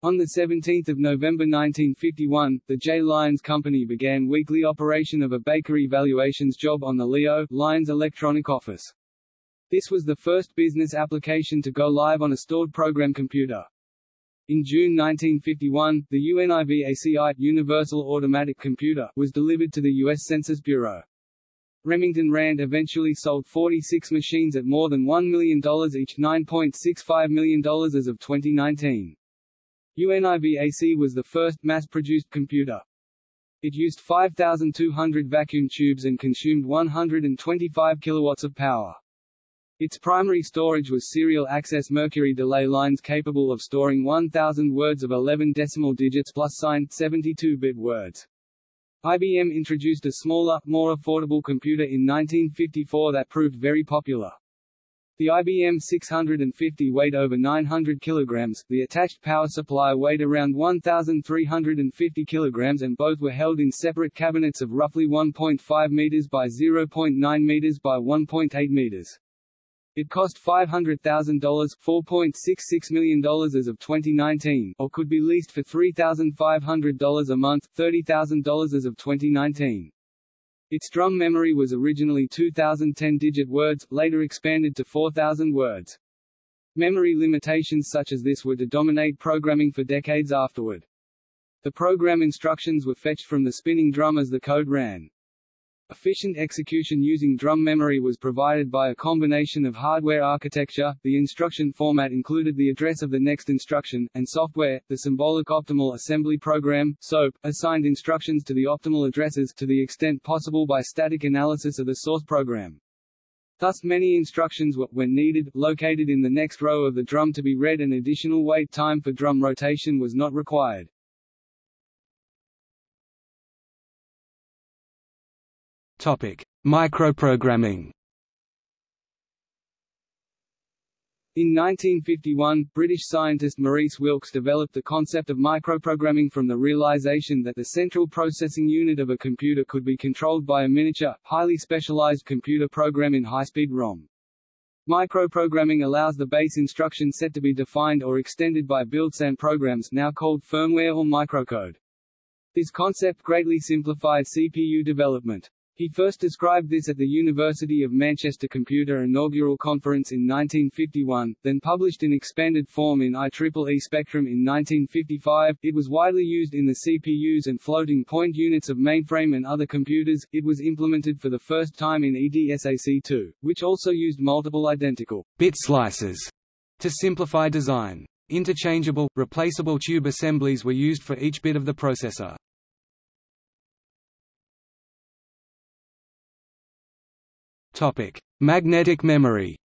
On 17 November 1951, the J. Lyons Company began weekly operation of a bakery valuations job on the Leo, Lyons Electronic Office. This was the first business application to go live on a stored program computer. In June 1951, the UNIVAC I Universal Automatic Computer was delivered to the U.S. Census Bureau. Remington Rand eventually sold 46 machines at more than $1 million each $9.65 million as of 2019. UNIVAC was the first mass-produced computer. It used 5,200 vacuum tubes and consumed 125 kilowatts of power. Its primary storage was serial access mercury delay lines capable of storing 1,000 words of 11 decimal digits plus signed 72-bit words. IBM introduced a smaller, more affordable computer in 1954 that proved very popular. The IBM 650 weighed over 900 kilograms, the attached power supply weighed around 1,350 kilograms and both were held in separate cabinets of roughly 1.5 meters by 0.9 meters by 1.8 meters. It cost $500,000 $4.66 million as of 2019, or could be leased for $3,500 a month $30,000 as of 2019. Its drum memory was originally 2,010-digit words, later expanded to 4,000 words. Memory limitations such as this were to dominate programming for decades afterward. The program instructions were fetched from the spinning drum as the code ran. Efficient execution using drum memory was provided by a combination of hardware architecture, the instruction format included the address of the next instruction, and software, the symbolic optimal assembly program, SOAP, assigned instructions to the optimal addresses to the extent possible by static analysis of the source program. Thus many instructions were, when needed, located in the next row of the drum to be read and additional wait time for drum rotation was not required. Topic: Microprogramming. In 1951, British scientist Maurice Wilkes developed the concept of microprogramming from the realization that the central processing unit of a computer could be controlled by a miniature, highly specialized computer program in high-speed ROM. Microprogramming allows the base instruction set to be defined or extended by built-in programs now called firmware or microcode. This concept greatly simplified CPU development. He first described this at the University of Manchester Computer Inaugural Conference in 1951, then published in expanded form in IEEE Spectrum in 1955. It was widely used in the CPUs and floating point units of mainframe and other computers. It was implemented for the first time in EDSAC2, which also used multiple identical bit slices to simplify design. Interchangeable, replaceable tube assemblies were used for each bit of the processor. Topic: Magnetic memory.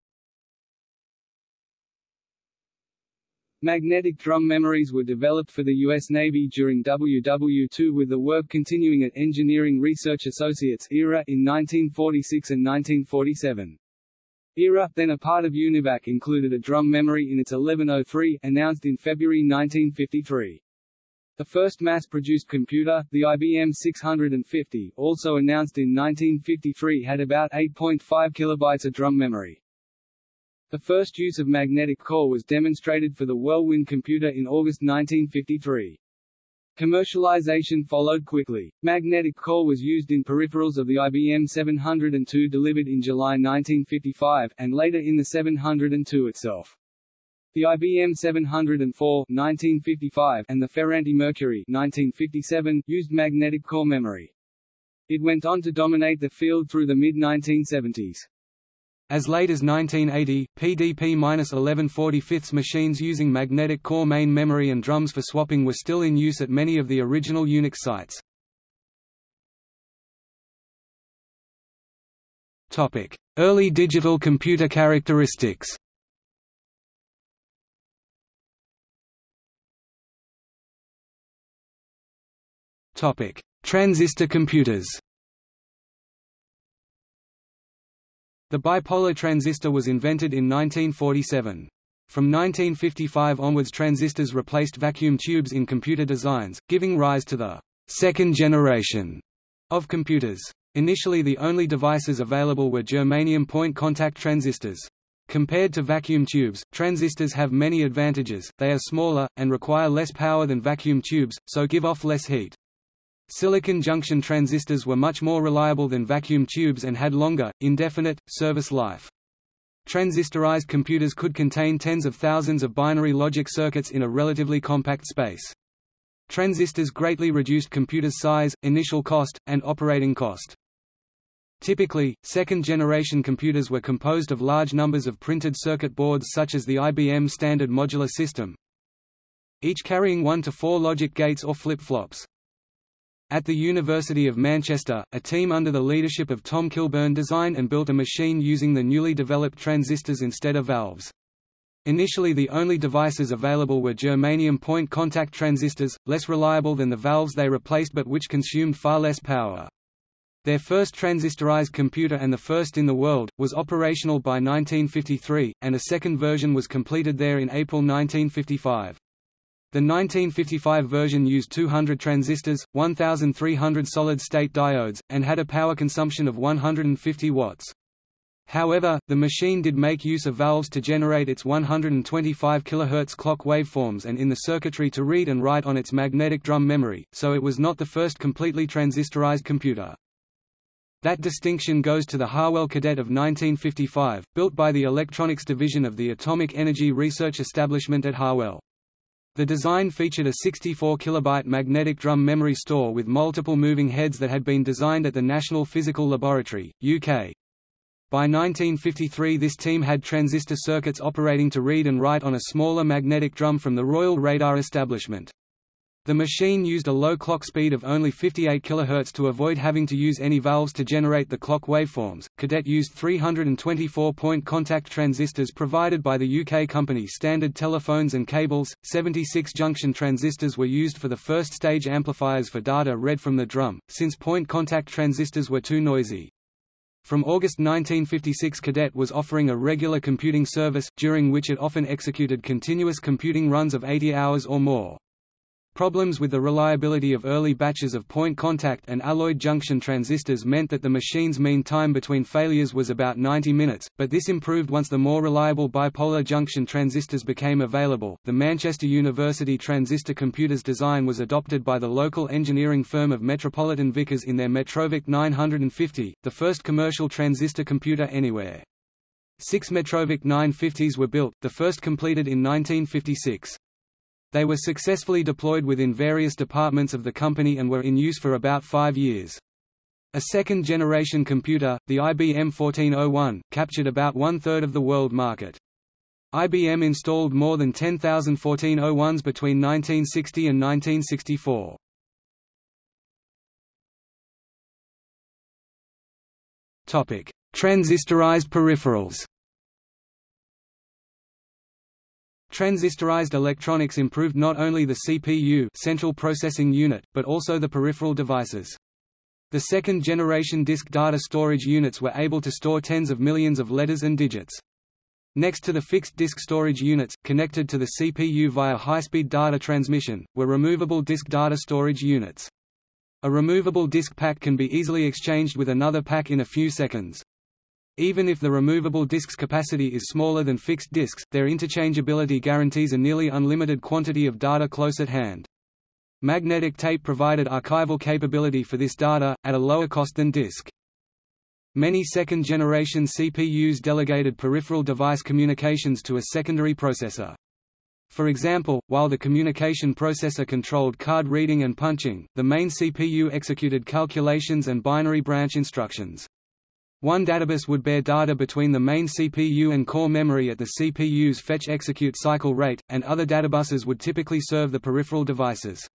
Magnetic drum memories were developed for the U.S. Navy during WW2 with the work continuing at Engineering Research Associates ERA in 1946 and 1947. ERA, then a part of UNIVAC included a drum memory in its 1103, announced in February 1953. The first mass-produced computer, the IBM 650, also announced in 1953 had about 8.5 kilobytes of drum memory. The first use of magnetic core was demonstrated for the Whirlwind computer in August 1953. Commercialization followed quickly. Magnetic core was used in peripherals of the IBM 702 delivered in July 1955, and later in the 702 itself. The IBM 704 1955 and the Ferranti Mercury 1957 used magnetic core memory. It went on to dominate the field through the mid-1970s. As late as 1980, PDP-1145 machines using magnetic core main memory and drums for swapping were still in use at many of the original Unix sites. Early digital computer characteristics Topic: Transistor computers. The bipolar transistor was invented in 1947. From 1955 onwards transistors replaced vacuum tubes in computer designs, giving rise to the second generation of computers. Initially the only devices available were germanium point contact transistors. Compared to vacuum tubes, transistors have many advantages, they are smaller, and require less power than vacuum tubes, so give off less heat. Silicon junction transistors were much more reliable than vacuum tubes and had longer, indefinite, service life. Transistorized computers could contain tens of thousands of binary logic circuits in a relatively compact space. Transistors greatly reduced computers' size, initial cost, and operating cost. Typically, second-generation computers were composed of large numbers of printed circuit boards such as the IBM Standard Modular System, each carrying one to four logic gates or flip-flops. At the University of Manchester, a team under the leadership of Tom Kilburn designed and built a machine using the newly developed transistors instead of valves. Initially the only devices available were germanium point contact transistors, less reliable than the valves they replaced but which consumed far less power. Their first transistorized computer and the first in the world, was operational by 1953, and a second version was completed there in April 1955. The 1955 version used 200 transistors, 1,300 solid-state diodes, and had a power consumption of 150 watts. However, the machine did make use of valves to generate its 125 kHz clock waveforms and in the circuitry to read and write on its magnetic drum memory, so it was not the first completely transistorized computer. That distinction goes to the Harwell Cadet of 1955, built by the Electronics Division of the Atomic Energy Research Establishment at Harwell. The design featured a 64 kilobyte magnetic drum memory store with multiple moving heads that had been designed at the National Physical Laboratory, UK. By 1953 this team had transistor circuits operating to read and write on a smaller magnetic drum from the Royal Radar establishment. The machine used a low clock speed of only 58 kHz to avoid having to use any valves to generate the clock waveforms. Cadet used 324 point contact transistors provided by the UK company Standard Telephones and Cables. 76 junction transistors were used for the first stage amplifiers for data read from the drum, since point contact transistors were too noisy. From August 1956 Cadet was offering a regular computing service, during which it often executed continuous computing runs of 80 hours or more. Problems with the reliability of early batches of point contact and alloyed junction transistors meant that the machine's mean time between failures was about 90 minutes, but this improved once the more reliable bipolar junction transistors became available. The Manchester University transistor computer's design was adopted by the local engineering firm of Metropolitan Vickers in their Metrovick 950, the first commercial transistor computer anywhere. Six Metrovick 950s were built, the first completed in 1956. They were successfully deployed within various departments of the company and were in use for about five years. A second-generation computer, the IBM 1401, captured about one-third of the world market. IBM installed more than 10,000 1401s between 1960 and 1964. Topic: Transistorized peripherals Transistorized electronics improved not only the CPU central processing unit, but also the peripheral devices. The second-generation disk data storage units were able to store tens of millions of letters and digits. Next to the fixed disk storage units, connected to the CPU via high-speed data transmission, were removable disk data storage units. A removable disk pack can be easily exchanged with another pack in a few seconds. Even if the removable disk's capacity is smaller than fixed disks, their interchangeability guarantees a nearly unlimited quantity of data close at hand. Magnetic tape provided archival capability for this data, at a lower cost than disk. Many second-generation CPUs delegated peripheral device communications to a secondary processor. For example, while the communication processor controlled card reading and punching, the main CPU executed calculations and binary branch instructions. One databus would bear data between the main CPU and core memory at the CPU's fetch-execute cycle rate, and other databuses would typically serve the peripheral devices.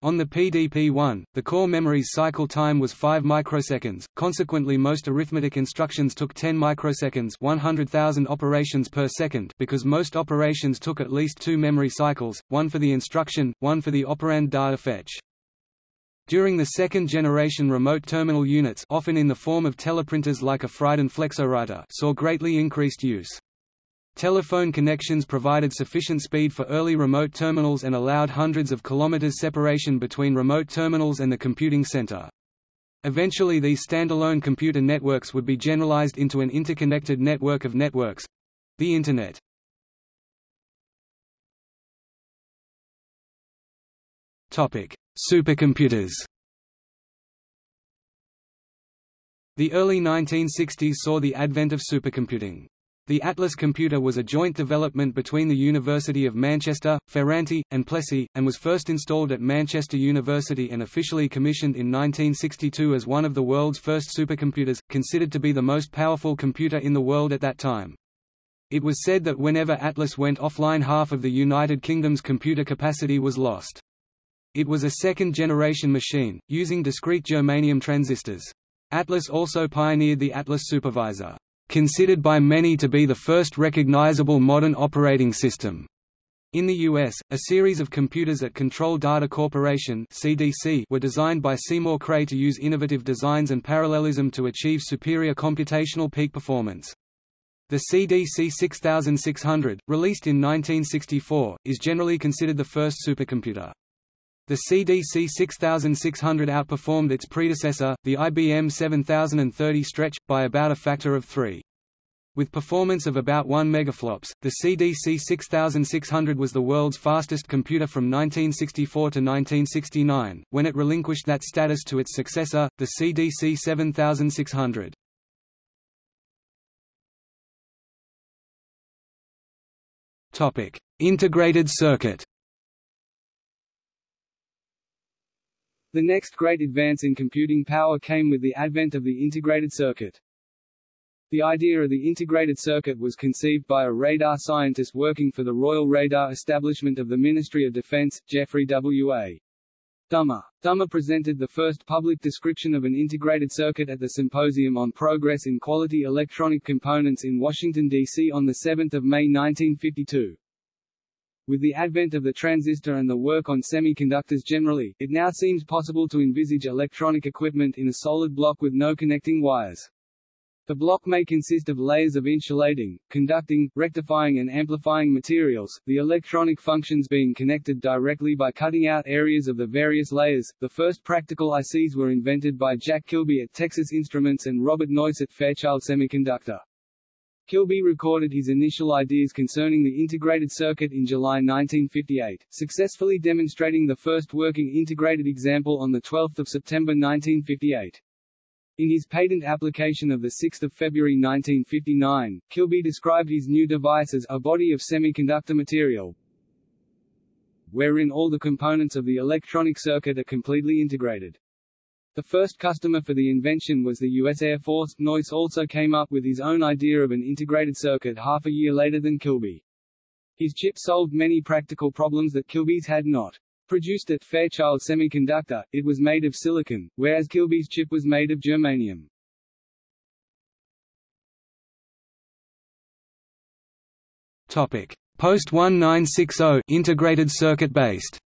On the PDP-1, the core memory's cycle time was 5 microseconds, consequently most arithmetic instructions took 10 microseconds 100,000 operations per second because most operations took at least two memory cycles, one for the instruction, one for the operand data fetch. During the second-generation remote terminal units often in the form of teleprinters like a Friden Flexowriter saw greatly increased use. Telephone connections provided sufficient speed for early remote terminals and allowed hundreds of kilometers separation between remote terminals and the computing center. Eventually these standalone computer networks would be generalized into an interconnected network of networks—the Internet. Topic: Supercomputers The early 1960s saw the advent of supercomputing. The Atlas computer was a joint development between the University of Manchester, Ferranti, and Plessey, and was first installed at Manchester University and officially commissioned in 1962 as one of the world's first supercomputers, considered to be the most powerful computer in the world at that time. It was said that whenever Atlas went offline half of the United Kingdom's computer capacity was lost. It was a second-generation machine, using discrete germanium transistors. Atlas also pioneered the Atlas Supervisor, considered by many to be the first recognizable modern operating system. In the U.S., a series of computers at Control Data Corporation (CDC) were designed by Seymour Cray to use innovative designs and parallelism to achieve superior computational peak performance. The CDC 6600, released in 1964, is generally considered the first supercomputer. The CDC 6600 outperformed its predecessor, the IBM 7030 Stretch, by about a factor of 3. With performance of about 1 megaflops, the CDC 6600 was the world's fastest computer from 1964 to 1969, when it relinquished that status to its successor, the CDC 7600. Integrated circuit The next great advance in computing power came with the advent of the integrated circuit. The idea of the integrated circuit was conceived by a radar scientist working for the Royal Radar Establishment of the Ministry of Defense, Geoffrey W.A. Dummer. Dummer presented the first public description of an integrated circuit at the Symposium on Progress in Quality Electronic Components in Washington, D.C. on 7 May 1952. With the advent of the transistor and the work on semiconductors generally, it now seems possible to envisage electronic equipment in a solid block with no connecting wires. The block may consist of layers of insulating, conducting, rectifying and amplifying materials, the electronic functions being connected directly by cutting out areas of the various layers. The first practical ICs were invented by Jack Kilby at Texas Instruments and Robert Noyce at Fairchild Semiconductor. Kilby recorded his initial ideas concerning the integrated circuit in July 1958, successfully demonstrating the first working integrated example on 12 September 1958. In his patent application of 6 February 1959, Kilby described his new device as a body of semiconductor material, wherein all the components of the electronic circuit are completely integrated. The first customer for the invention was the U.S. Air Force. Noyce also came up with his own idea of an integrated circuit half a year later than Kilby. His chip solved many practical problems that Kilby's had not. Produced at Fairchild Semiconductor, it was made of silicon, whereas Kilby's chip was made of germanium. Topic: Post 1960 integrated circuit based.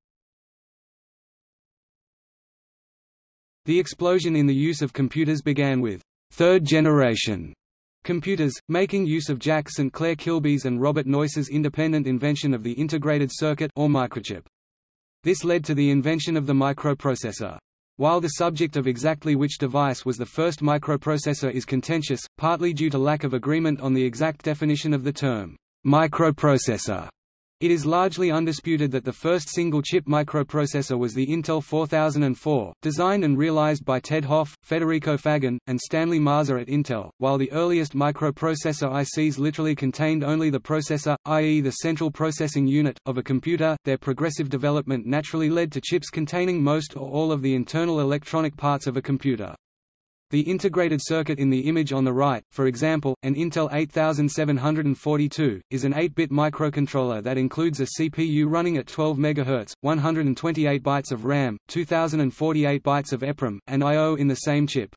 The explosion in the use of computers began with third generation computers, making use of Jack St. Clair Kilby's and Robert Noyce's independent invention of the integrated circuit or microchip. This led to the invention of the microprocessor. While the subject of exactly which device was the first microprocessor is contentious, partly due to lack of agreement on the exact definition of the term microprocessor, it is largely undisputed that the first single-chip microprocessor was the Intel 4004, designed and realized by Ted Hoff, Federico Faggin, and Stanley Mazor at Intel, while the earliest microprocessor ICs literally contained only the processor, i.e. the central processing unit, of a computer. Their progressive development naturally led to chips containing most or all of the internal electronic parts of a computer. The integrated circuit in the image on the right, for example, an Intel 8742, is an 8-bit microcontroller that includes a CPU running at 12 MHz, 128 bytes of RAM, 2048 bytes of EPROM, and I.O. in the same chip.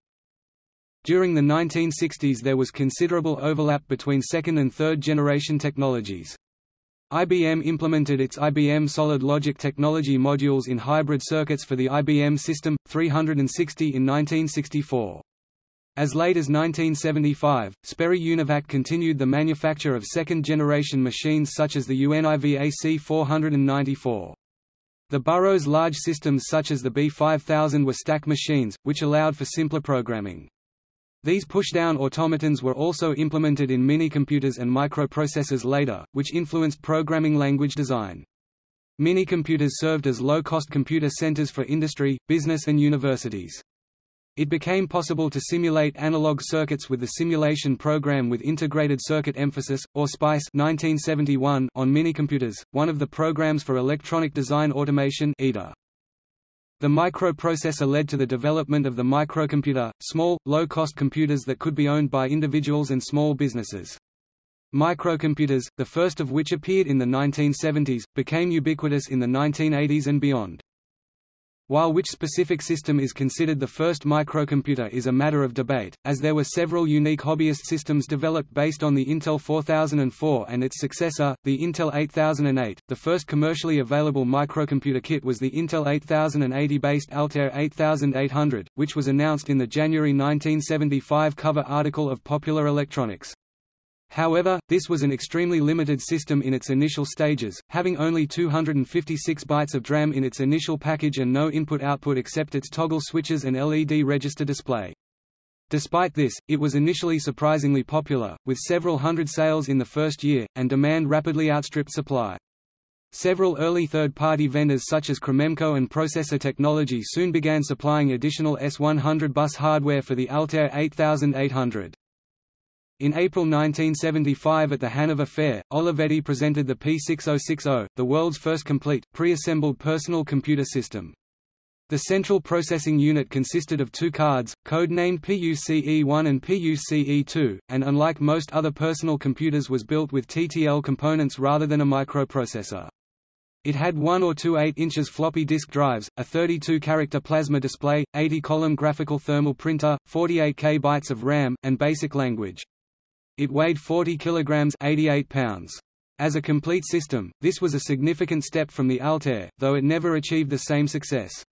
During the 1960s there was considerable overlap between second and third generation technologies. IBM implemented its IBM Solid Logic technology modules in hybrid circuits for the IBM System 360 in 1964. As late as 1975, Sperry Univac continued the manufacture of second-generation machines such as the UNIVAC 494. The Burroughs large systems such as the B5000 were stack machines, which allowed for simpler programming. These push-down automatons were also implemented in minicomputers and microprocessors later, which influenced programming language design. Minicomputers served as low-cost computer centers for industry, business and universities. It became possible to simulate analog circuits with the simulation program with integrated circuit emphasis, or SPICE 1971 on minicomputers, one of the programs for electronic design automation EDA. The microprocessor led to the development of the microcomputer, small, low-cost computers that could be owned by individuals and small businesses. Microcomputers, the first of which appeared in the 1970s, became ubiquitous in the 1980s and beyond. While which specific system is considered the first microcomputer is a matter of debate, as there were several unique hobbyist systems developed based on the Intel 4004 and its successor, the Intel 8008. The first commercially available microcomputer kit was the Intel 8080-based Altair 8800, which was announced in the January 1975 cover article of Popular Electronics. However, this was an extremely limited system in its initial stages, having only 256 bytes of DRAM in its initial package and no input-output except its toggle switches and LED register display. Despite this, it was initially surprisingly popular, with several hundred sales in the first year, and demand rapidly outstripped supply. Several early third-party vendors such as Cromemco and Processor Technology soon began supplying additional S100 bus hardware for the Altair 8800. In April 1975 at the Hanover Fair, Olivetti presented the P6060, the world's first complete, pre-assembled personal computer system. The central processing unit consisted of two cards, code-named PUCE1 and PUCE2, and unlike most other personal computers was built with TTL components rather than a microprocessor. It had 1 or 2 8 inches floppy disk drives, a 32-character plasma display, 80-column graphical thermal printer, 48 K bytes of RAM, and basic language. It weighed 40 kilograms 88 pounds. As a complete system, this was a significant step from the Altair, though it never achieved the same success.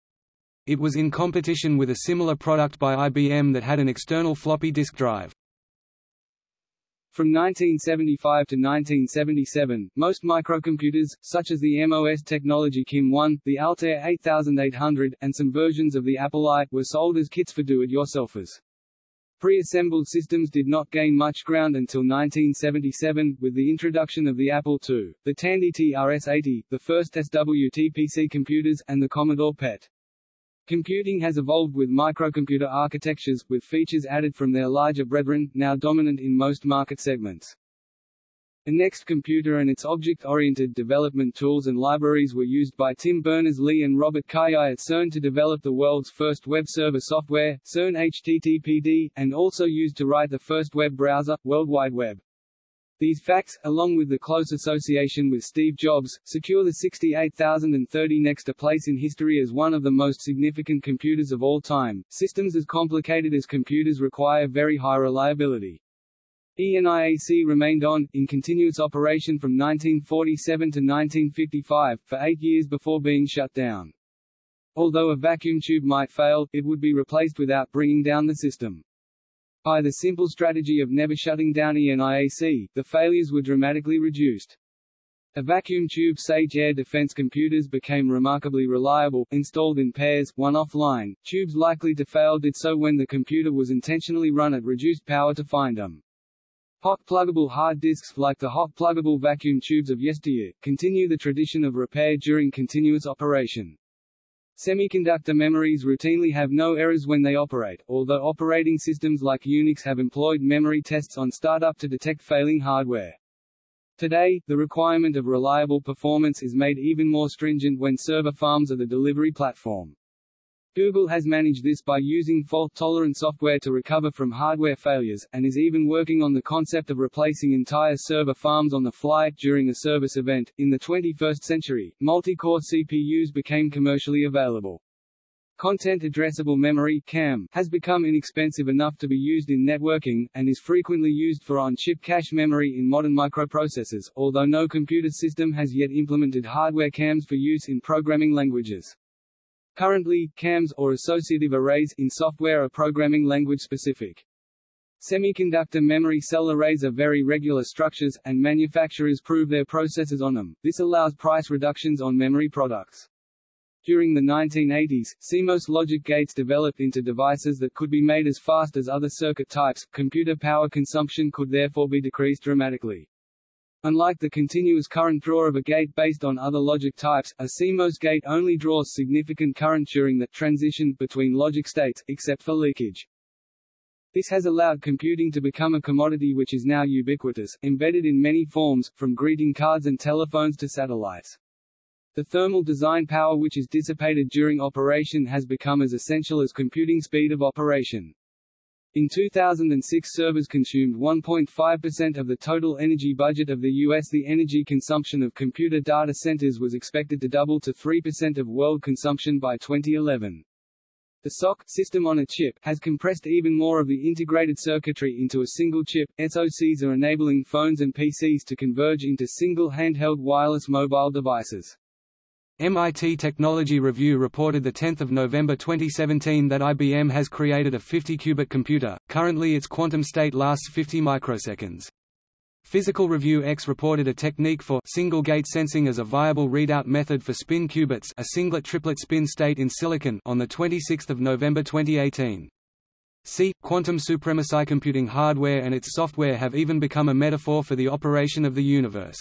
It was in competition with a similar product by IBM that had an external floppy disk drive. From 1975 to 1977, most microcomputers, such as the MOS technology KIM-1, the Altair 8800, and some versions of the Apple I, were sold as kits for do-it-yourselfers. Pre-assembled systems did not gain much ground until 1977, with the introduction of the Apple II, the Tandy TRS-80, the first SWT-PC computers, and the Commodore PET. Computing has evolved with microcomputer architectures, with features added from their larger brethren, now dominant in most market segments. The NeXT computer and its object-oriented development tools and libraries were used by Tim Berners-Lee and Robert Cailliau at CERN to develop the world's first web server software, CERN HTTPD, and also used to write the first web browser, World Wide Web. These facts, along with the close association with Steve Jobs, secure the 68030 NeXT a place in history as one of the most significant computers of all time. Systems as complicated as computers require very high reliability. ENIAC remained on, in continuous operation from 1947 to 1955, for eight years before being shut down. Although a vacuum tube might fail, it would be replaced without bringing down the system. By the simple strategy of never shutting down ENIAC, the failures were dramatically reduced. A vacuum tube Sage air defense computers became remarkably reliable, installed in pairs, one offline. Tubes likely to fail did so when the computer was intentionally run at reduced power to find them. Hot pluggable hard disks, like the hot pluggable vacuum tubes of yesteryear, continue the tradition of repair during continuous operation. Semiconductor memories routinely have no errors when they operate, although operating systems like Unix have employed memory tests on startup to detect failing hardware. Today, the requirement of reliable performance is made even more stringent when server farms are the delivery platform. Google has managed this by using fault-tolerant software to recover from hardware failures, and is even working on the concept of replacing entire server farms on the fly, during a service event. In the 21st century, multi-core CPUs became commercially available. Content Addressable Memory CAM, has become inexpensive enough to be used in networking, and is frequently used for on-chip cache memory in modern microprocessors, although no computer system has yet implemented hardware CAMs for use in programming languages. Currently, CAMs, or associative arrays, in software are programming language specific. Semiconductor memory cell arrays are very regular structures, and manufacturers prove their processes on them. This allows price reductions on memory products. During the 1980s, CMOS logic gates developed into devices that could be made as fast as other circuit types, computer power consumption could therefore be decreased dramatically. Unlike the continuous current draw of a gate based on other logic types, a CMOS gate only draws significant current during the transition between logic states, except for leakage. This has allowed computing to become a commodity which is now ubiquitous, embedded in many forms, from greeting cards and telephones to satellites. The thermal design power which is dissipated during operation has become as essential as computing speed of operation. In 2006 servers consumed 1.5% of the total energy budget of the U.S. The energy consumption of computer data centers was expected to double to 3% of world consumption by 2011. The SoC system on a chip has compressed even more of the integrated circuitry into a single chip. SoCs are enabling phones and PCs to converge into single handheld wireless mobile devices. MIT Technology Review reported 10 November 2017 that IBM has created a 50-qubit computer, currently its quantum state lasts 50 microseconds. Physical Review X reported a technique for single-gate sensing as a viable readout method for spin qubits a singlet-triplet spin state in silicon on 26 November 2018. C. Quantum supremacy computing hardware and its software have even become a metaphor for the operation of the universe.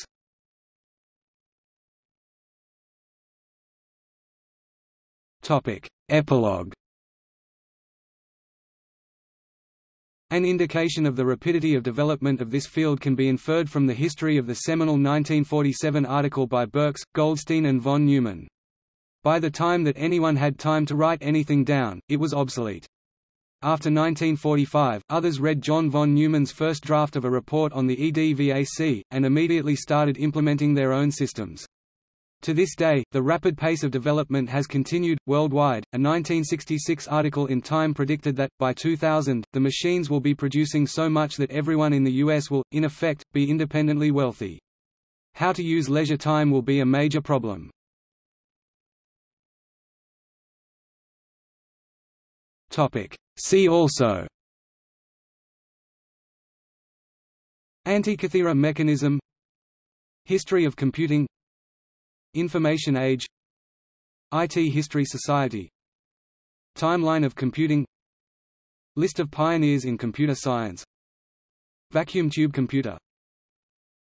Topic. Epilogue An indication of the rapidity of development of this field can be inferred from the history of the seminal 1947 article by Burks, Goldstine and von Neumann. By the time that anyone had time to write anything down, it was obsolete. After 1945, others read John von Neumann's first draft of a report on the EDVAC, and immediately started implementing their own systems. To this day, the rapid pace of development has continued, worldwide. A 1966 article in Time predicted that, by 2000, the machines will be producing so much that everyone in the U.S. will, in effect, be independently wealthy. How to use leisure time will be a major problem. See also Antikythera mechanism History of computing Information age IT History Society Timeline of computing List of pioneers in computer science Vacuum tube computer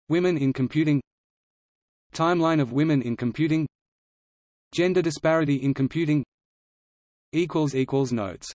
Women in computing Timeline of women in computing Gender disparity in computing Notes